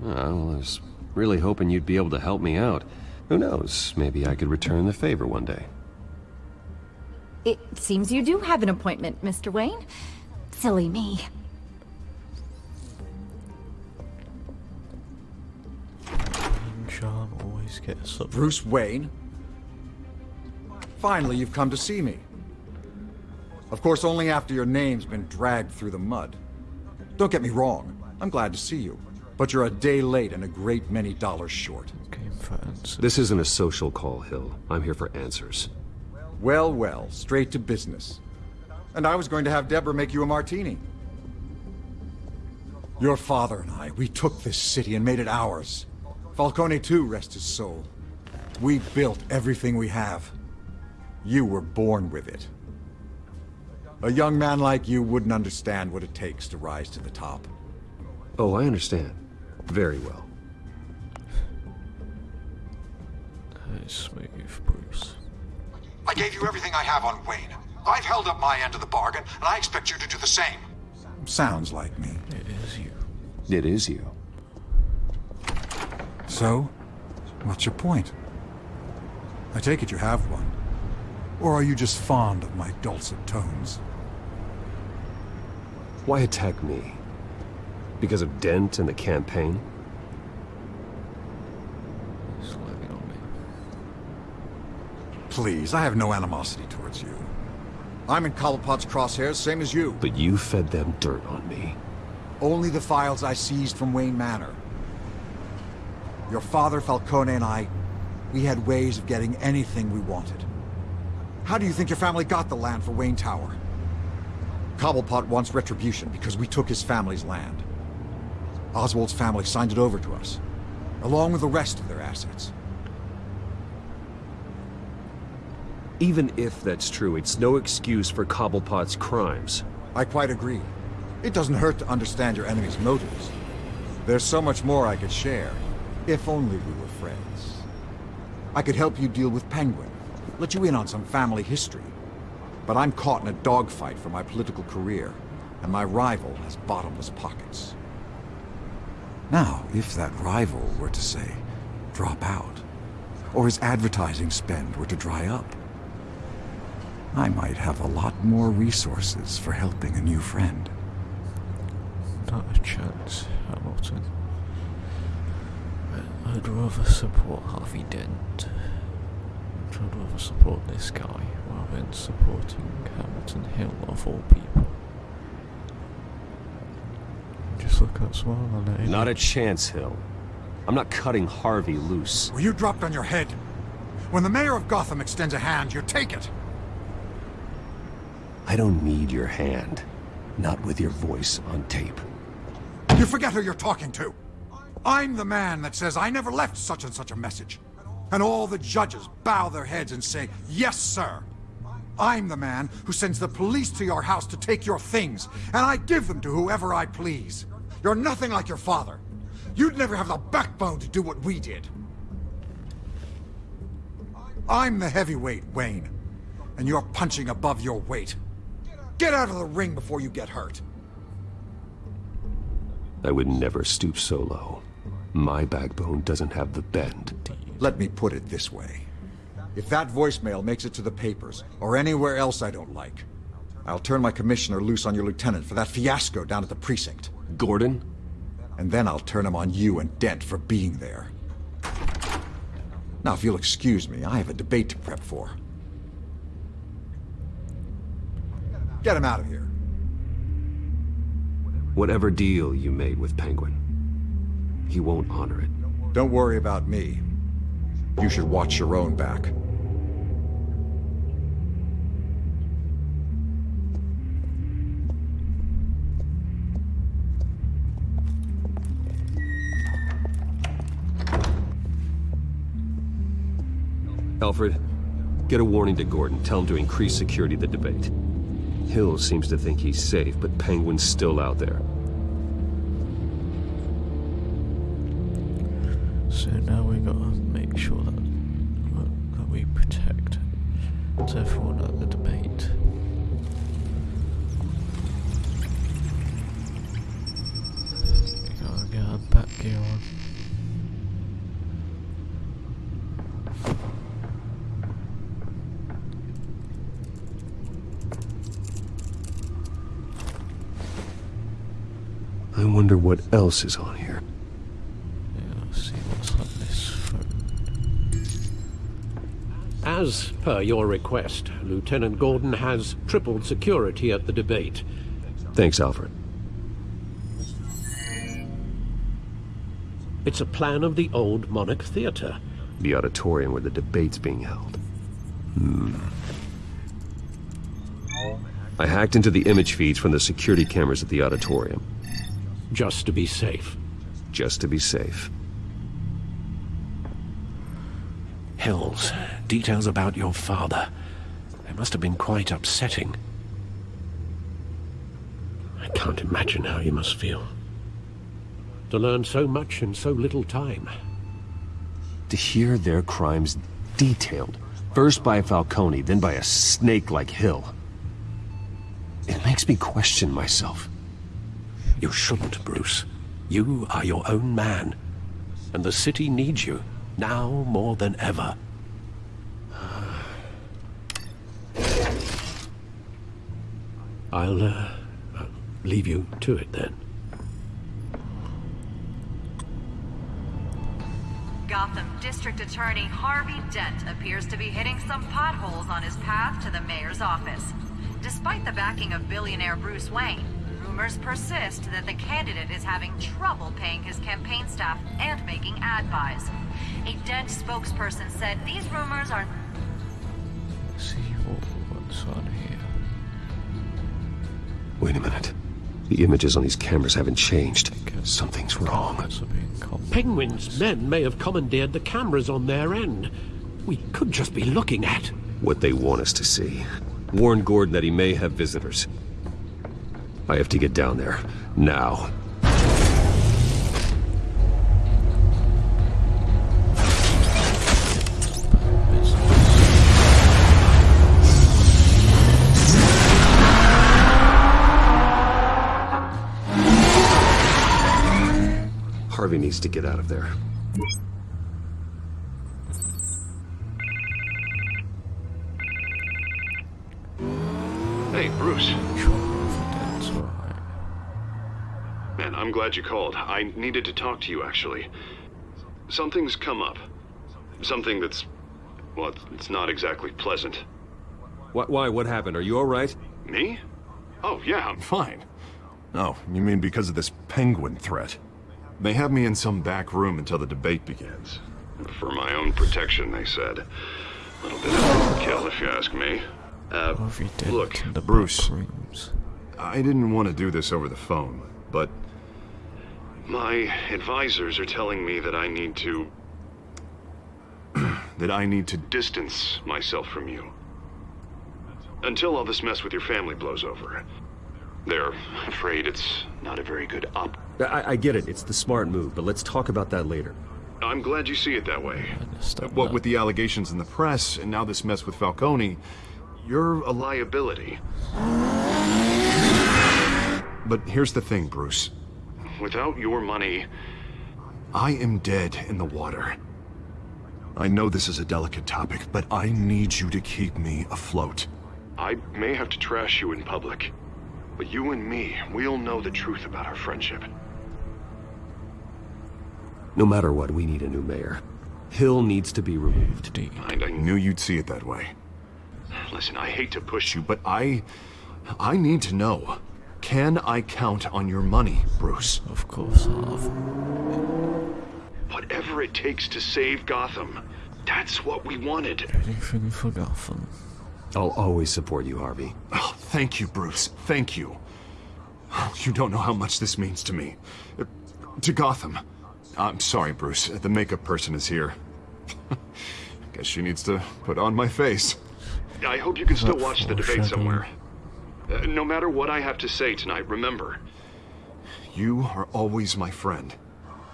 Well, I was really hoping you'd be able to help me out. Who knows, maybe I could return the favor one day. It seems you do have an appointment, Mr. Wayne. Silly me. Charm always gets up. Bruce Wayne? Finally, you've come to see me. Of course, only after your name's been dragged through the mud. Don't get me wrong, I'm glad to see you. But you're a day late and a great many dollars short. This isn't a social call, Hill. I'm here for answers. Well, well, straight to business. And I was going to have Deborah make you a martini. Your father and I, we took this city and made it ours. Falcone too, rest his soul. We built everything we have. You were born with it. A young man like you wouldn't understand what it takes to rise to the top. Oh, I understand. Very well. Hey, smooth, Bruce. I gave you everything I have on Wayne. I've held up my end of the bargain, and I expect you to do the same. Sounds like me. It is you. It is you. So, what's your point? I take it you have one. Or are you just fond of my dulcet tones? Why attack me? Because of Dent and the campaign? Slim it on me. Please, I have no animosity towards you. I'm in Cobblepot's crosshairs, same as you. But you fed them dirt on me. Only the files I seized from Wayne Manor. Your father, Falcone, and I, we had ways of getting anything we wanted. How do you think your family got the land for Wayne Tower? Cobblepot wants retribution because we took his family's land. Oswald's family signed it over to us, along with the rest of their assets. Even if that's true, it's no excuse for Cobblepot's crimes. I quite agree. It doesn't hurt to understand your enemy's motives. There's so much more I could share, if only we were friends. I could help you deal with Penguin, let you in on some family history. But I'm caught in a dogfight for my political career, and my rival has bottomless pockets. Now, if that rival were to say, drop out, or his advertising spend were to dry up, I might have a lot more resources for helping a new friend. Not a chance, Hamilton. I'd rather support Harvey Dent. I'd rather support this guy rather than supporting Hamilton Hill of all people. Just look at smile on it. Not a chance, Hill. I'm not cutting Harvey loose. Were you dropped on your head? When the mayor of Gotham extends a hand, you take it. I don't need your hand. Not with your voice on tape. You forget who you're talking to. I'm the man that says I never left such and such a message. And all the judges bow their heads and say, yes, sir. I'm the man who sends the police to your house to take your things, and I give them to whoever I please. You're nothing like your father. You'd never have the backbone to do what we did. I'm the heavyweight, Wayne, and you're punching above your weight. Get out of the ring before you get hurt. I would never stoop so low. My backbone doesn't have the bend. Let me put it this way. If that voicemail makes it to the papers, or anywhere else I don't like, I'll turn my commissioner loose on your lieutenant for that fiasco down at the precinct. Gordon? And then I'll turn him on you and Dent for being there. Now, if you'll excuse me, I have a debate to prep for. Get him out of here. Whatever deal you made with Penguin, he won't honor it. Don't worry about me. You should watch your own back. Alfred, get a warning to Gordon. Tell him to increase security of the debate. Hill seems to think he's safe, but Penguin's still out there. So now we gotta make sure that, that we protect everyone at the debate. We gotta get our back gear on. I wonder what else is on here. As per your request, Lieutenant Gordon has tripled security at the debate. Thanks, Alfred. It's a plan of the old Monarch Theater. The auditorium where the debate's being held. Hmm. I hacked into the image feeds from the security cameras at the auditorium. Just to be safe. Just to be safe. Hills, details about your father. They must have been quite upsetting. I can't imagine how you must feel. To learn so much in so little time. To hear their crimes detailed, first by Falcone, then by a snake like Hill. It makes me question myself. You shouldn't, Bruce. You are your own man. And the city needs you, now more than ever. I'll, uh, leave you to it then. Gotham District Attorney Harvey Dent appears to be hitting some potholes on his path to the mayor's office. Despite the backing of billionaire Bruce Wayne, rumors persist that the candidate is having trouble paying his campaign staff and making ad buys. A Dent spokesperson said these rumors are... Let's see what, what's on here. Wait a minute. The images on these cameras haven't changed. Something's wrong. Penguin's men may have commandeered the cameras on their end. We could just be looking at... What they want us to see. Warn Gordon that he may have visitors. I have to get down there. Now. Harvey needs to get out of there. Hey, Bruce. Man, I'm glad you called. I needed to talk to you, actually. Something's come up. Something that's... well, it's not exactly pleasant. What, why? What happened? Are you alright? Me? Oh, yeah, I'm fine. Oh, you mean because of this penguin threat? They have me in some back room until the debate begins. For my own protection, they said. A little bit of overkill, if you ask me. Uh, Harvey Dent look, the Bruce. rooms. I didn't want to do this over the phone, but my advisors are telling me that I need to that I need to distance myself from you until all this mess with your family blows over. They're afraid it's not a very good op. I, I get it. It's the smart move, but let's talk about that later. I'm glad you see it that way. What with the allegations in the press and now this mess with Falcone, you're a liability. But here's the thing, Bruce. Without your money, I am dead in the water. I know this is a delicate topic, but I need you to keep me afloat. I may have to trash you in public, but you and me, we'll know the truth about our friendship. No matter what, we need a new mayor. Hill needs to be removed. And I knew you'd see it that way. Listen, I hate to push you, but I... I need to know. Can I count on your money, Bruce? Of course, Harv. Whatever it takes to save Gotham. That's what we wanted. Anything for Gotham. I'll always support you, Harvey. Oh, thank you, Bruce. Thank you. You don't know how much this means to me. To Gotham. I'm sorry, Bruce. The makeup person is here. Guess she needs to put on my face. I hope you can still watch the debate somewhere. Uh, no matter what I have to say tonight, remember, you are always my friend.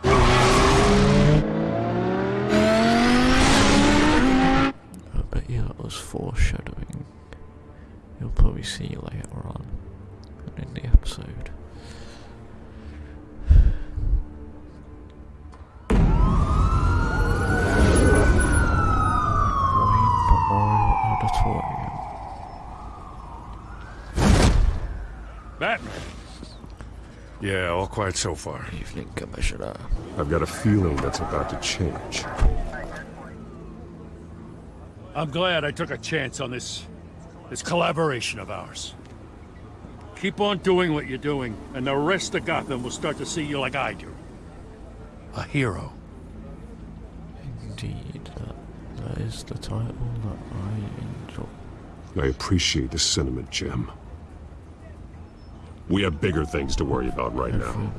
I bet you that was foreshadowing. You'll probably see later on in the episode. Memorial Auditorium. Batman. Yeah, all quiet so far. Evening, Commissioner. I've got a feeling that's about to change. I'm glad I took a chance on this... this collaboration of ours. Keep on doing what you're doing, and the rest of Gotham will start to see you like I do. A hero. Indeed, that, that is the title that I enjoy. I appreciate the sentiment, Jim. We have bigger things to worry about right now.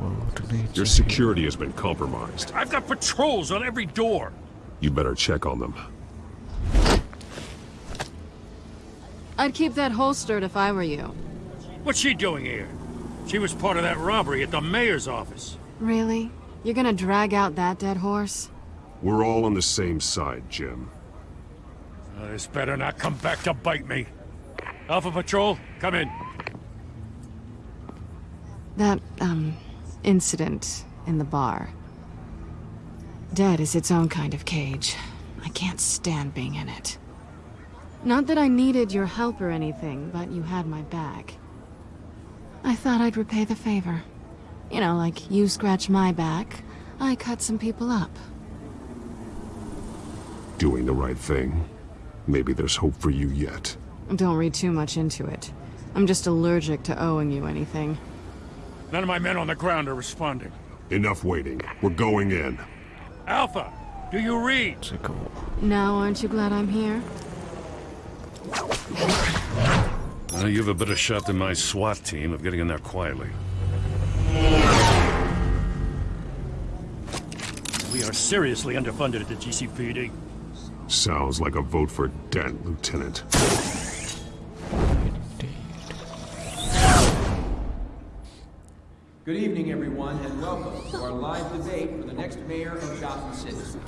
Your security has been compromised. I've got patrols on every door. You better check on them. I'd keep that holstered if I were you. What's she doing here? She was part of that robbery at the mayor's office. Really? You're gonna drag out that dead horse? We're all on the same side, Jim. Uh, this better not come back to bite me. Alpha Patrol, come in. That, um, incident in the bar. Dead is its own kind of cage. I can't stand being in it. Not that I needed your help or anything, but you had my back. I thought I'd repay the favor. You know, like you scratch my back, I cut some people up. Doing the right thing. Maybe there's hope for you yet. Don't read too much into it. I'm just allergic to owing you anything. None of my men on the ground are responding. Enough waiting. We're going in. Alpha, do you read? Now aren't you glad I'm here? Well, you have a better shot than my SWAT team of getting in there quietly. We are seriously underfunded at the GCPD. Sounds like a vote for Dent, Lieutenant. Good evening, everyone, and welcome to our live debate for the next mayor of Gotham City.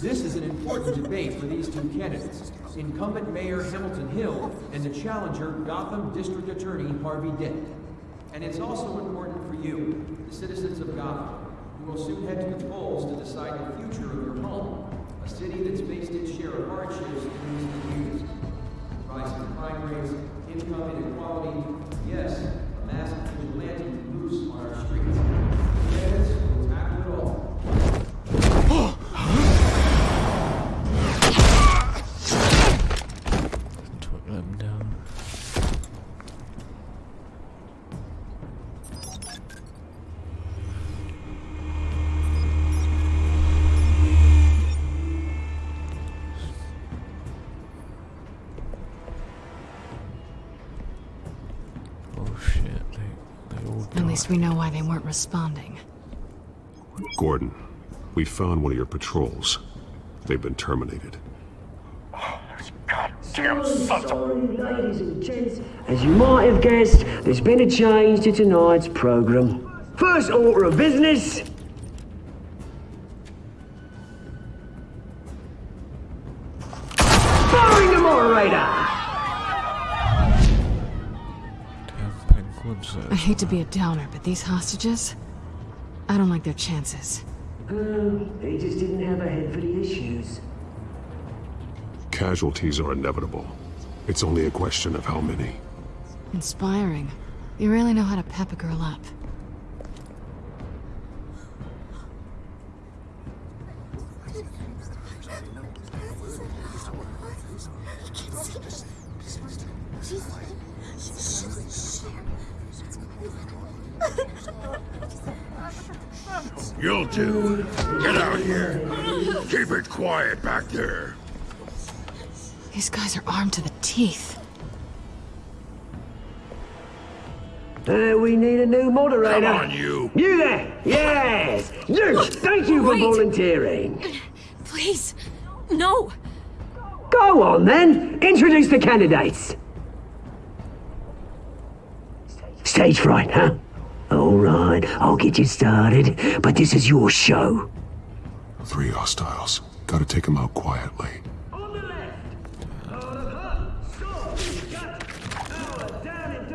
This is an important debate for these two candidates, incumbent Mayor Hamilton Hill and the challenger Gotham District Attorney Harvey Dent. And it's also important for you, the citizens of Gotham, will soon head to the polls to decide the future of your home, a city that's faced its share of hardships in recent years. Rising crime rates, income inequality, yes, a massive why they weren't responding. Gordon, we found one of your patrols. They've been terminated. Damn Sorry, ladies and gents. As you might have guessed, there's been a change to tonight's program. First order of business. Hate to be a downer, but these hostages, I don't like their chances. Oh, they just didn't have a head for the issues. Casualties are inevitable. It's only a question of how many. Inspiring. You really know how to pep a girl up. Quiet back there. These guys are armed to the teeth. Uh, we need a new moderator. Come on, you. You there! Yes! You! Thank you for Wait. volunteering. Please, no. Go on then. Introduce the candidates. Stage fright, huh? All right, I'll get you started, but this is your show. Three hostiles. Gotta take him out quietly. On the left! On the hunt! Sword! Our down and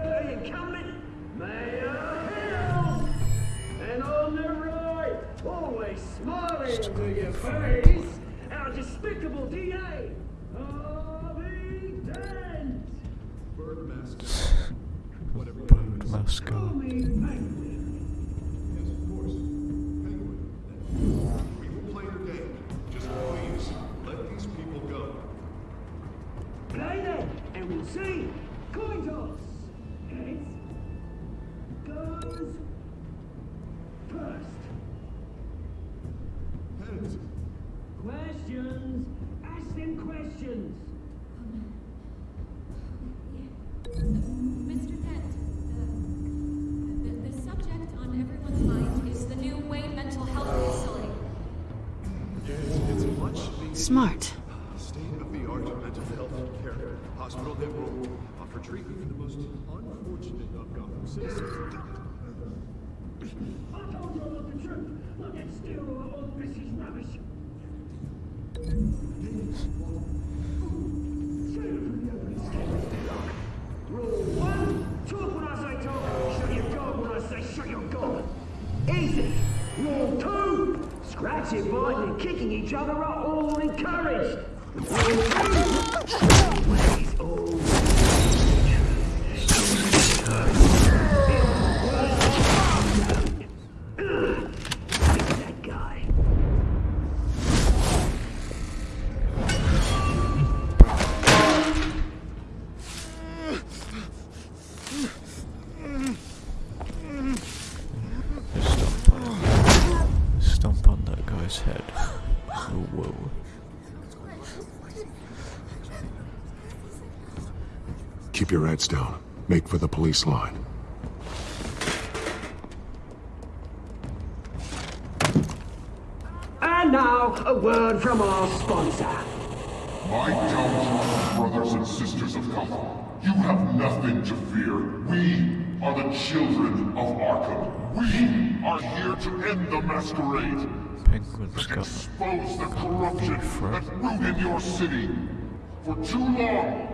Keep your heads down. Make for the police line. And now, a word from our sponsor. My Jones brothers and sisters of Gotham, you have nothing to fear. We are the children of Arkham. We are here to end the masquerade. Penguin's Expose the corruption that ruined your city. For too long,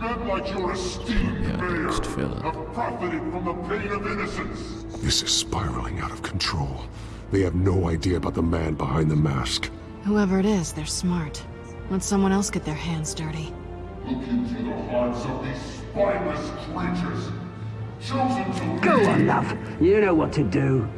men like your esteemed mayor have profited from the pain of innocence. This is spiraling out of control. They have no idea about the man behind the mask. Whoever it is, they're smart. Let someone else get their hands dirty. Look into the hearts of these spineless creatures. Chosen to Go on, love. You know what to do.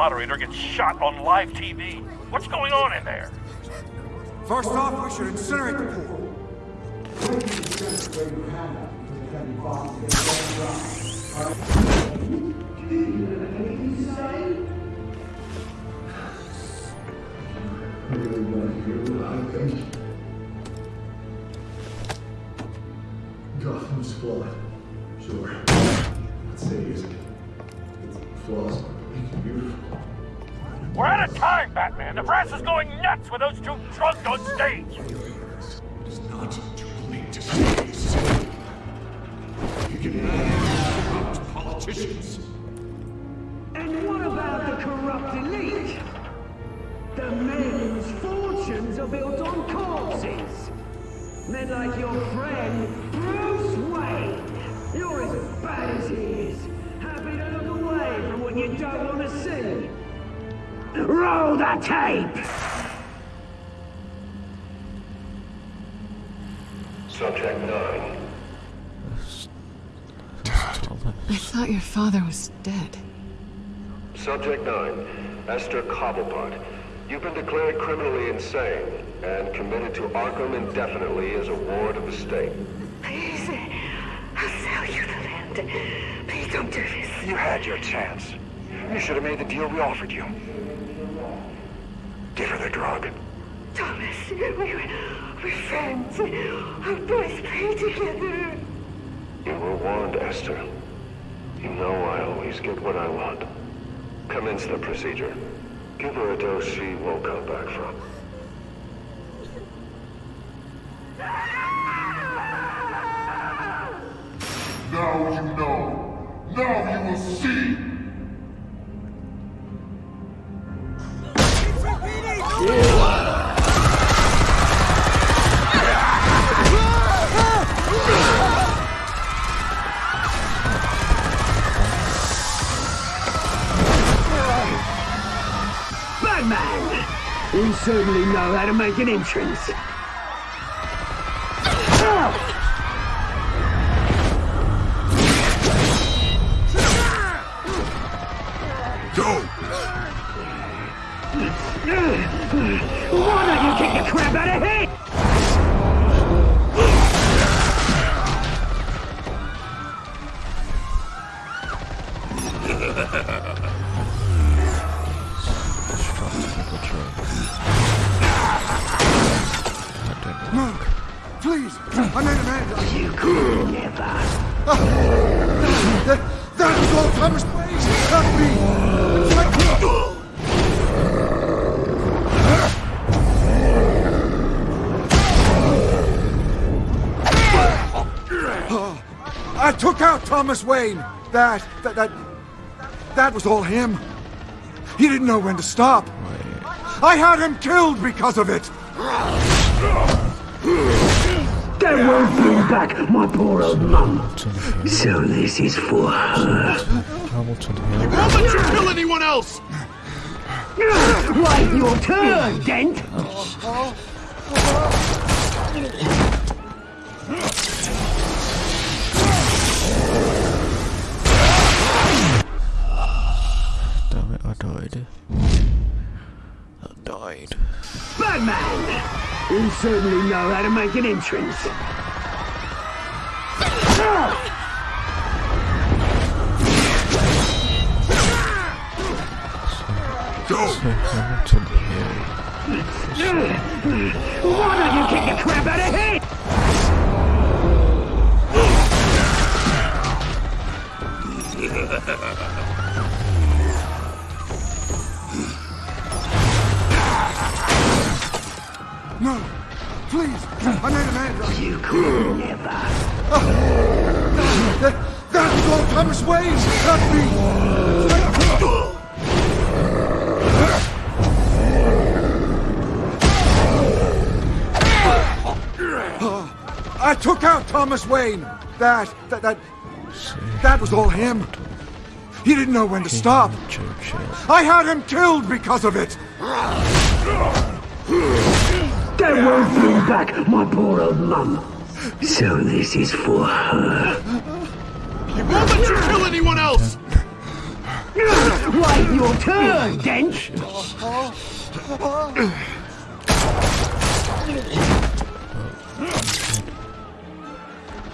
Moderator gets shot on live TV. What's going on in there? First off, we should incinerate the pool. Gotham's flawed. Is going nuts with those two drunk on stage. It's not too late to safe. You can corrupt politicians. And what about the corrupt elite? The men whose fortunes are built on corpses. Men like your friend, the tape! Subject 9. Dad. I thought your father was dead. Subject 9. Esther Cobblepot. You've been declared criminally insane and committed to Arkham indefinitely as a ward of the state. Please, I'll sell you the land. Please don't do this. You had your chance. You should have made the deal we offered you. Her the drug. Thomas, we were, we're friends. Our boys play together. You were warned, Esther. You know I always get what I want. Commence the procedure. Give her a dose she won't come back from. Know how to make an entrance. Thomas Wayne. That, that, that, that was all him. He didn't know when to stop. I had him killed because of it. They won't bring back my poor old mum. So this is for her. Hamilton Won't let you kill anyone else! Right, your turn, Dent. Certainly know how to make an entrance. Go! Hamilton here. Why don't you kick the crap out of him? No, I made a man. You could never. That, that was all Thomas Wayne. Help me. I took out Thomas Wayne. That, that, that, that was all him. He didn't know when to stop. I had him killed because of it. That won't bring back my poor old mum. So this is for her. You won't let you kill anyone else! Wait your turn, Dent!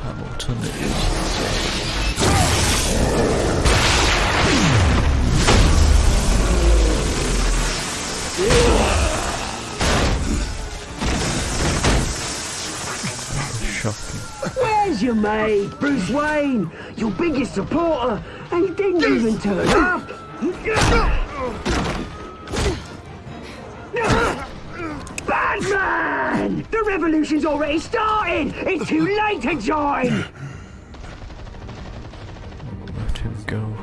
Hamilton is. Where's your mate, Bruce Wayne? Your biggest supporter, and he didn't even turn up! Batman! The revolution's already started! It's too late to join! Let him go.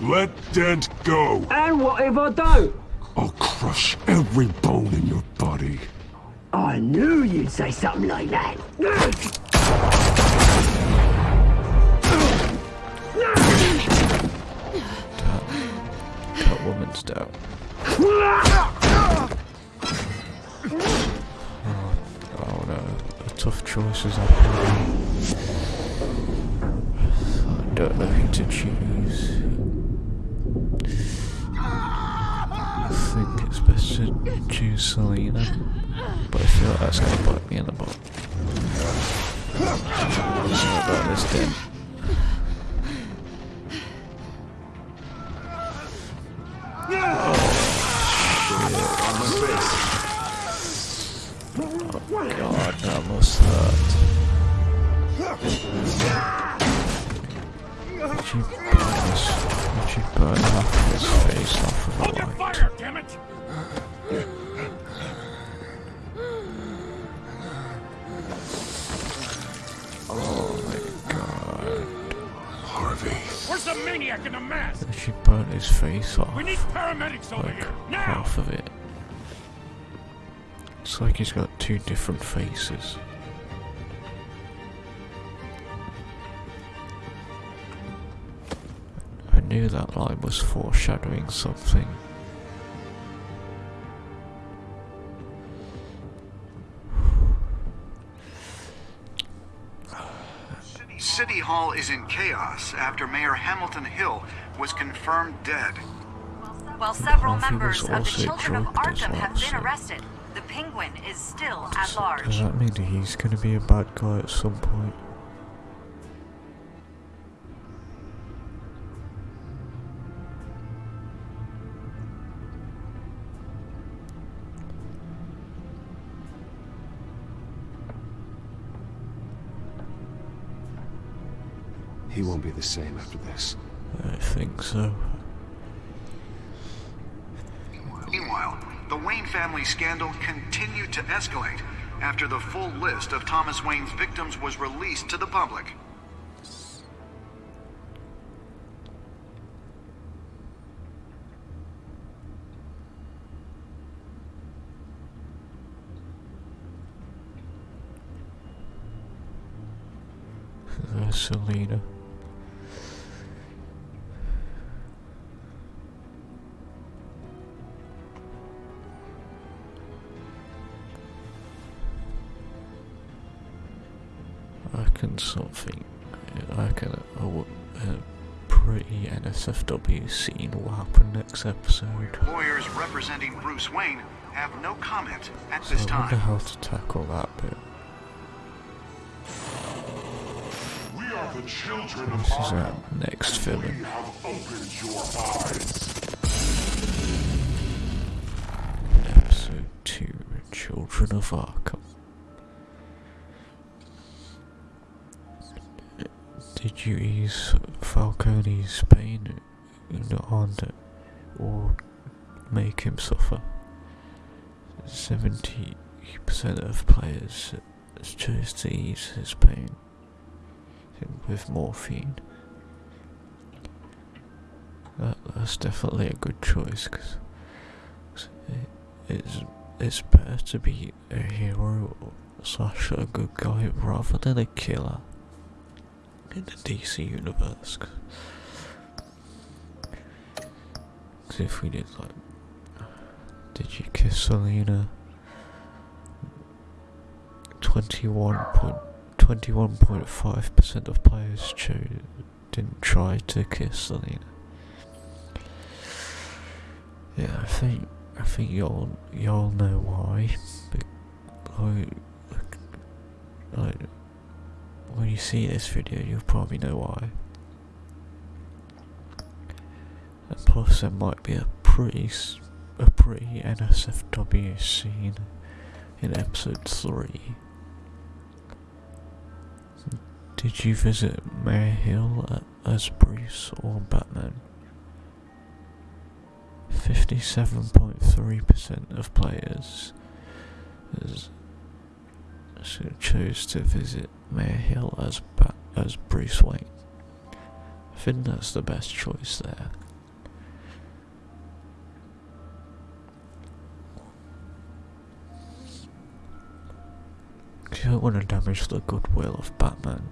Let Dent go! And what if I don't? I'll crush every bone in your body. I knew you'd say something like that. That woman's down. Oh no, the tough choices made. I don't know who to choose. I think it's best to choose Selina, but I feel like that's gonna bite me in the butt. What about this then? Did you burn his, did you burn half of his face off with a light? Fire, damn it! Oh my god. Harvey. Where's the maniac in the mask? Did you burn his face off? We need paramedics over like here, now! half of it. It's like he's got two different faces. Knew that line was foreshadowing something. City Hall is in chaos after Mayor Hamilton Hill was confirmed dead. While several members of the Children of drugged Arkham have been so- arrested, the Penguin is still at large. Does large. that mean he's gonna be a bad guy at some point? He won't be the same after this. I think so. Meanwhile, the Wayne family scandal continued to escalate after the full list of Thomas Wayne's victims was released to the public. There's Selina. Reckon something. I reckon a, a, a pretty NSFW scene will happen next episode. Lawyers representing Bruce Wayne have no comment at So this I wonder how to tackle that bit. We are the children of This is our next film. We have opened your eyes. Episode 2 Children of Arkham. You ease Falcone's pain or make him suffer? 70% of players chose to ease his pain with morphine. That, that's definitely a good choice because it's, it's better to be a hero slash a good guy rather than a killer in the DC universe. Because if we did like, did you kiss Selina? 21.5% of players chose didn't try to kiss Selina. Yeah, I think I think y'all you'll know why. Like, when you see this video, you'll probably know why. And plus, there might be a pretty a pretty NSFW scene in episode three. Did you visit Mayor Hill as Bruce or Batman? 57.3% of players chose to visit Mayor Hill as ba as Bruce Wayne. I think that's the best choice there. You don't want to damage the goodwill of Batman.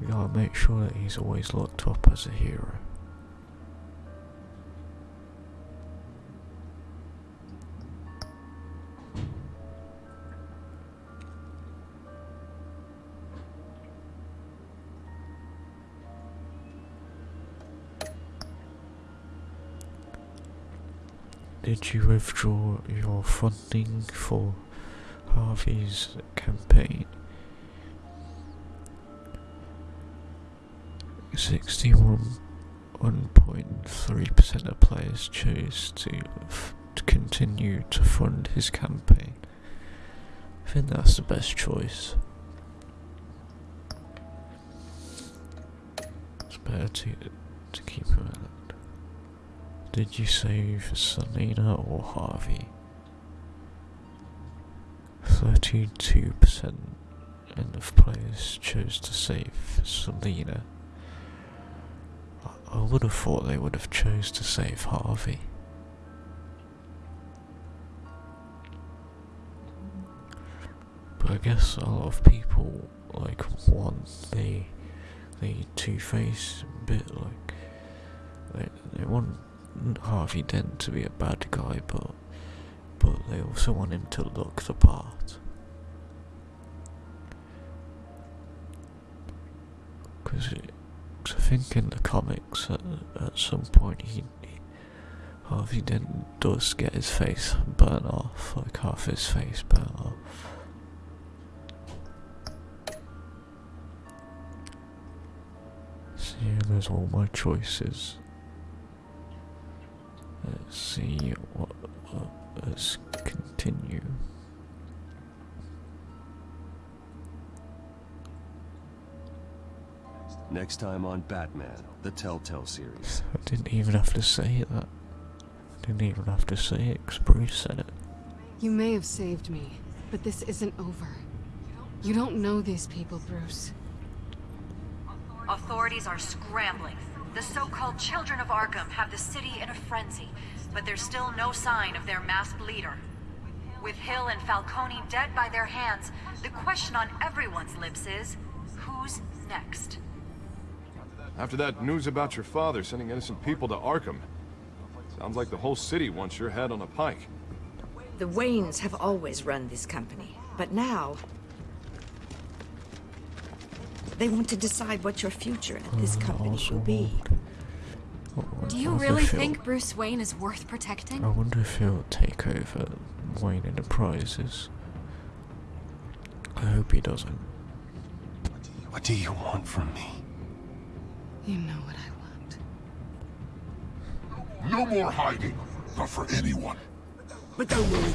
You gotta make sure that he's always looked up as a hero. Did you withdraw your funding for Harvey's campaign? 61.3% of players chose to, to continue to fund his campaign. I think that's the best choice. It's better to, to keep him. Did you save Selina or Harvey? 32% of players chose to save Selina. I would have thought they would have chose to save Harvey. But I guess a lot of people like want the the Two Face bit like they they want Harvey Dent to be a bad guy, but but they also want him to look the part. Because I think in the comics, at, at some point, he, he Harvey Dent does get his face burnt off, like half his face burnt off. See, there's all my choices. Let's see what. Uh, let's continue. Next time on Batman, the Telltale series. I didn't even have to say that. I didn't even have to say it because Bruce said it. You may have saved me, but this isn't over. You don't know these people, Bruce. Authorities are scrambling. The so-called Children of Arkham have the city in a frenzy, but there's still no sign of their masked leader. With Hill and Falcone dead by their hands, the question on everyone's lips is, who's next? After that news about your father sending innocent people to Arkham, sounds like the whole city wants your head on a pike. The Waynes have always run this company, but now... They want to decide what your future at this oh, company will be. Do you really think Bruce Wayne is worth protecting? I wonder if he'll take over Wayne Enterprises. I hope he doesn't. What do you want from me? You know what I want. No more hiding. Not for anyone. But don't worry.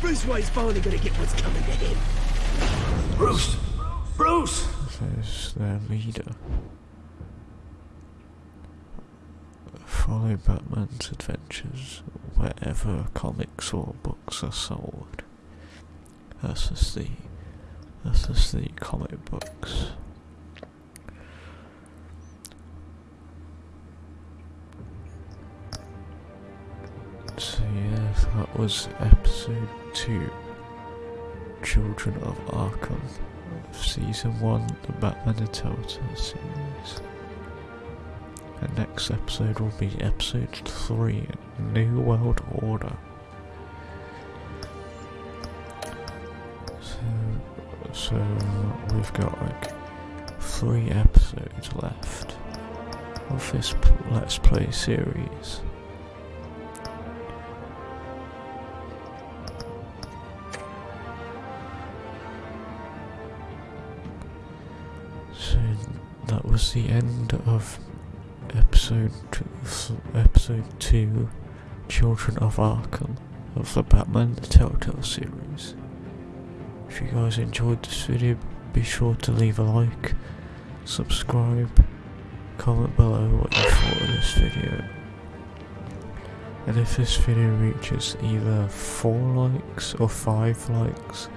Bruce Wayne's finally gonna get what's coming to him. Bruce! Bruce! There's their leader. Follow Batman's adventures wherever comics or books are sold. That's just the that's the comic books. So yeah, that was episode two. Children of Arkham, season one, the Batman the Telltale series. The next episode will be episode 3 New World Order. So, so we've got like three episodes left. of this Let's Play series. The end of episode episode two, Children of Arkham, of the Batman the Telltale series. If you guys enjoyed this video, be sure to leave a like, subscribe, comment below what you thought of this video. And if this video reaches either 4 likes or 5 likes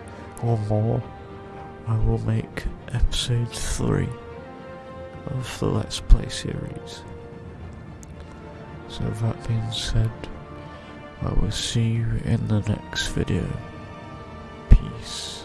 or more, I will make episode 3 of the Let's Play series. So that being said, I will see you in the next video. Peace.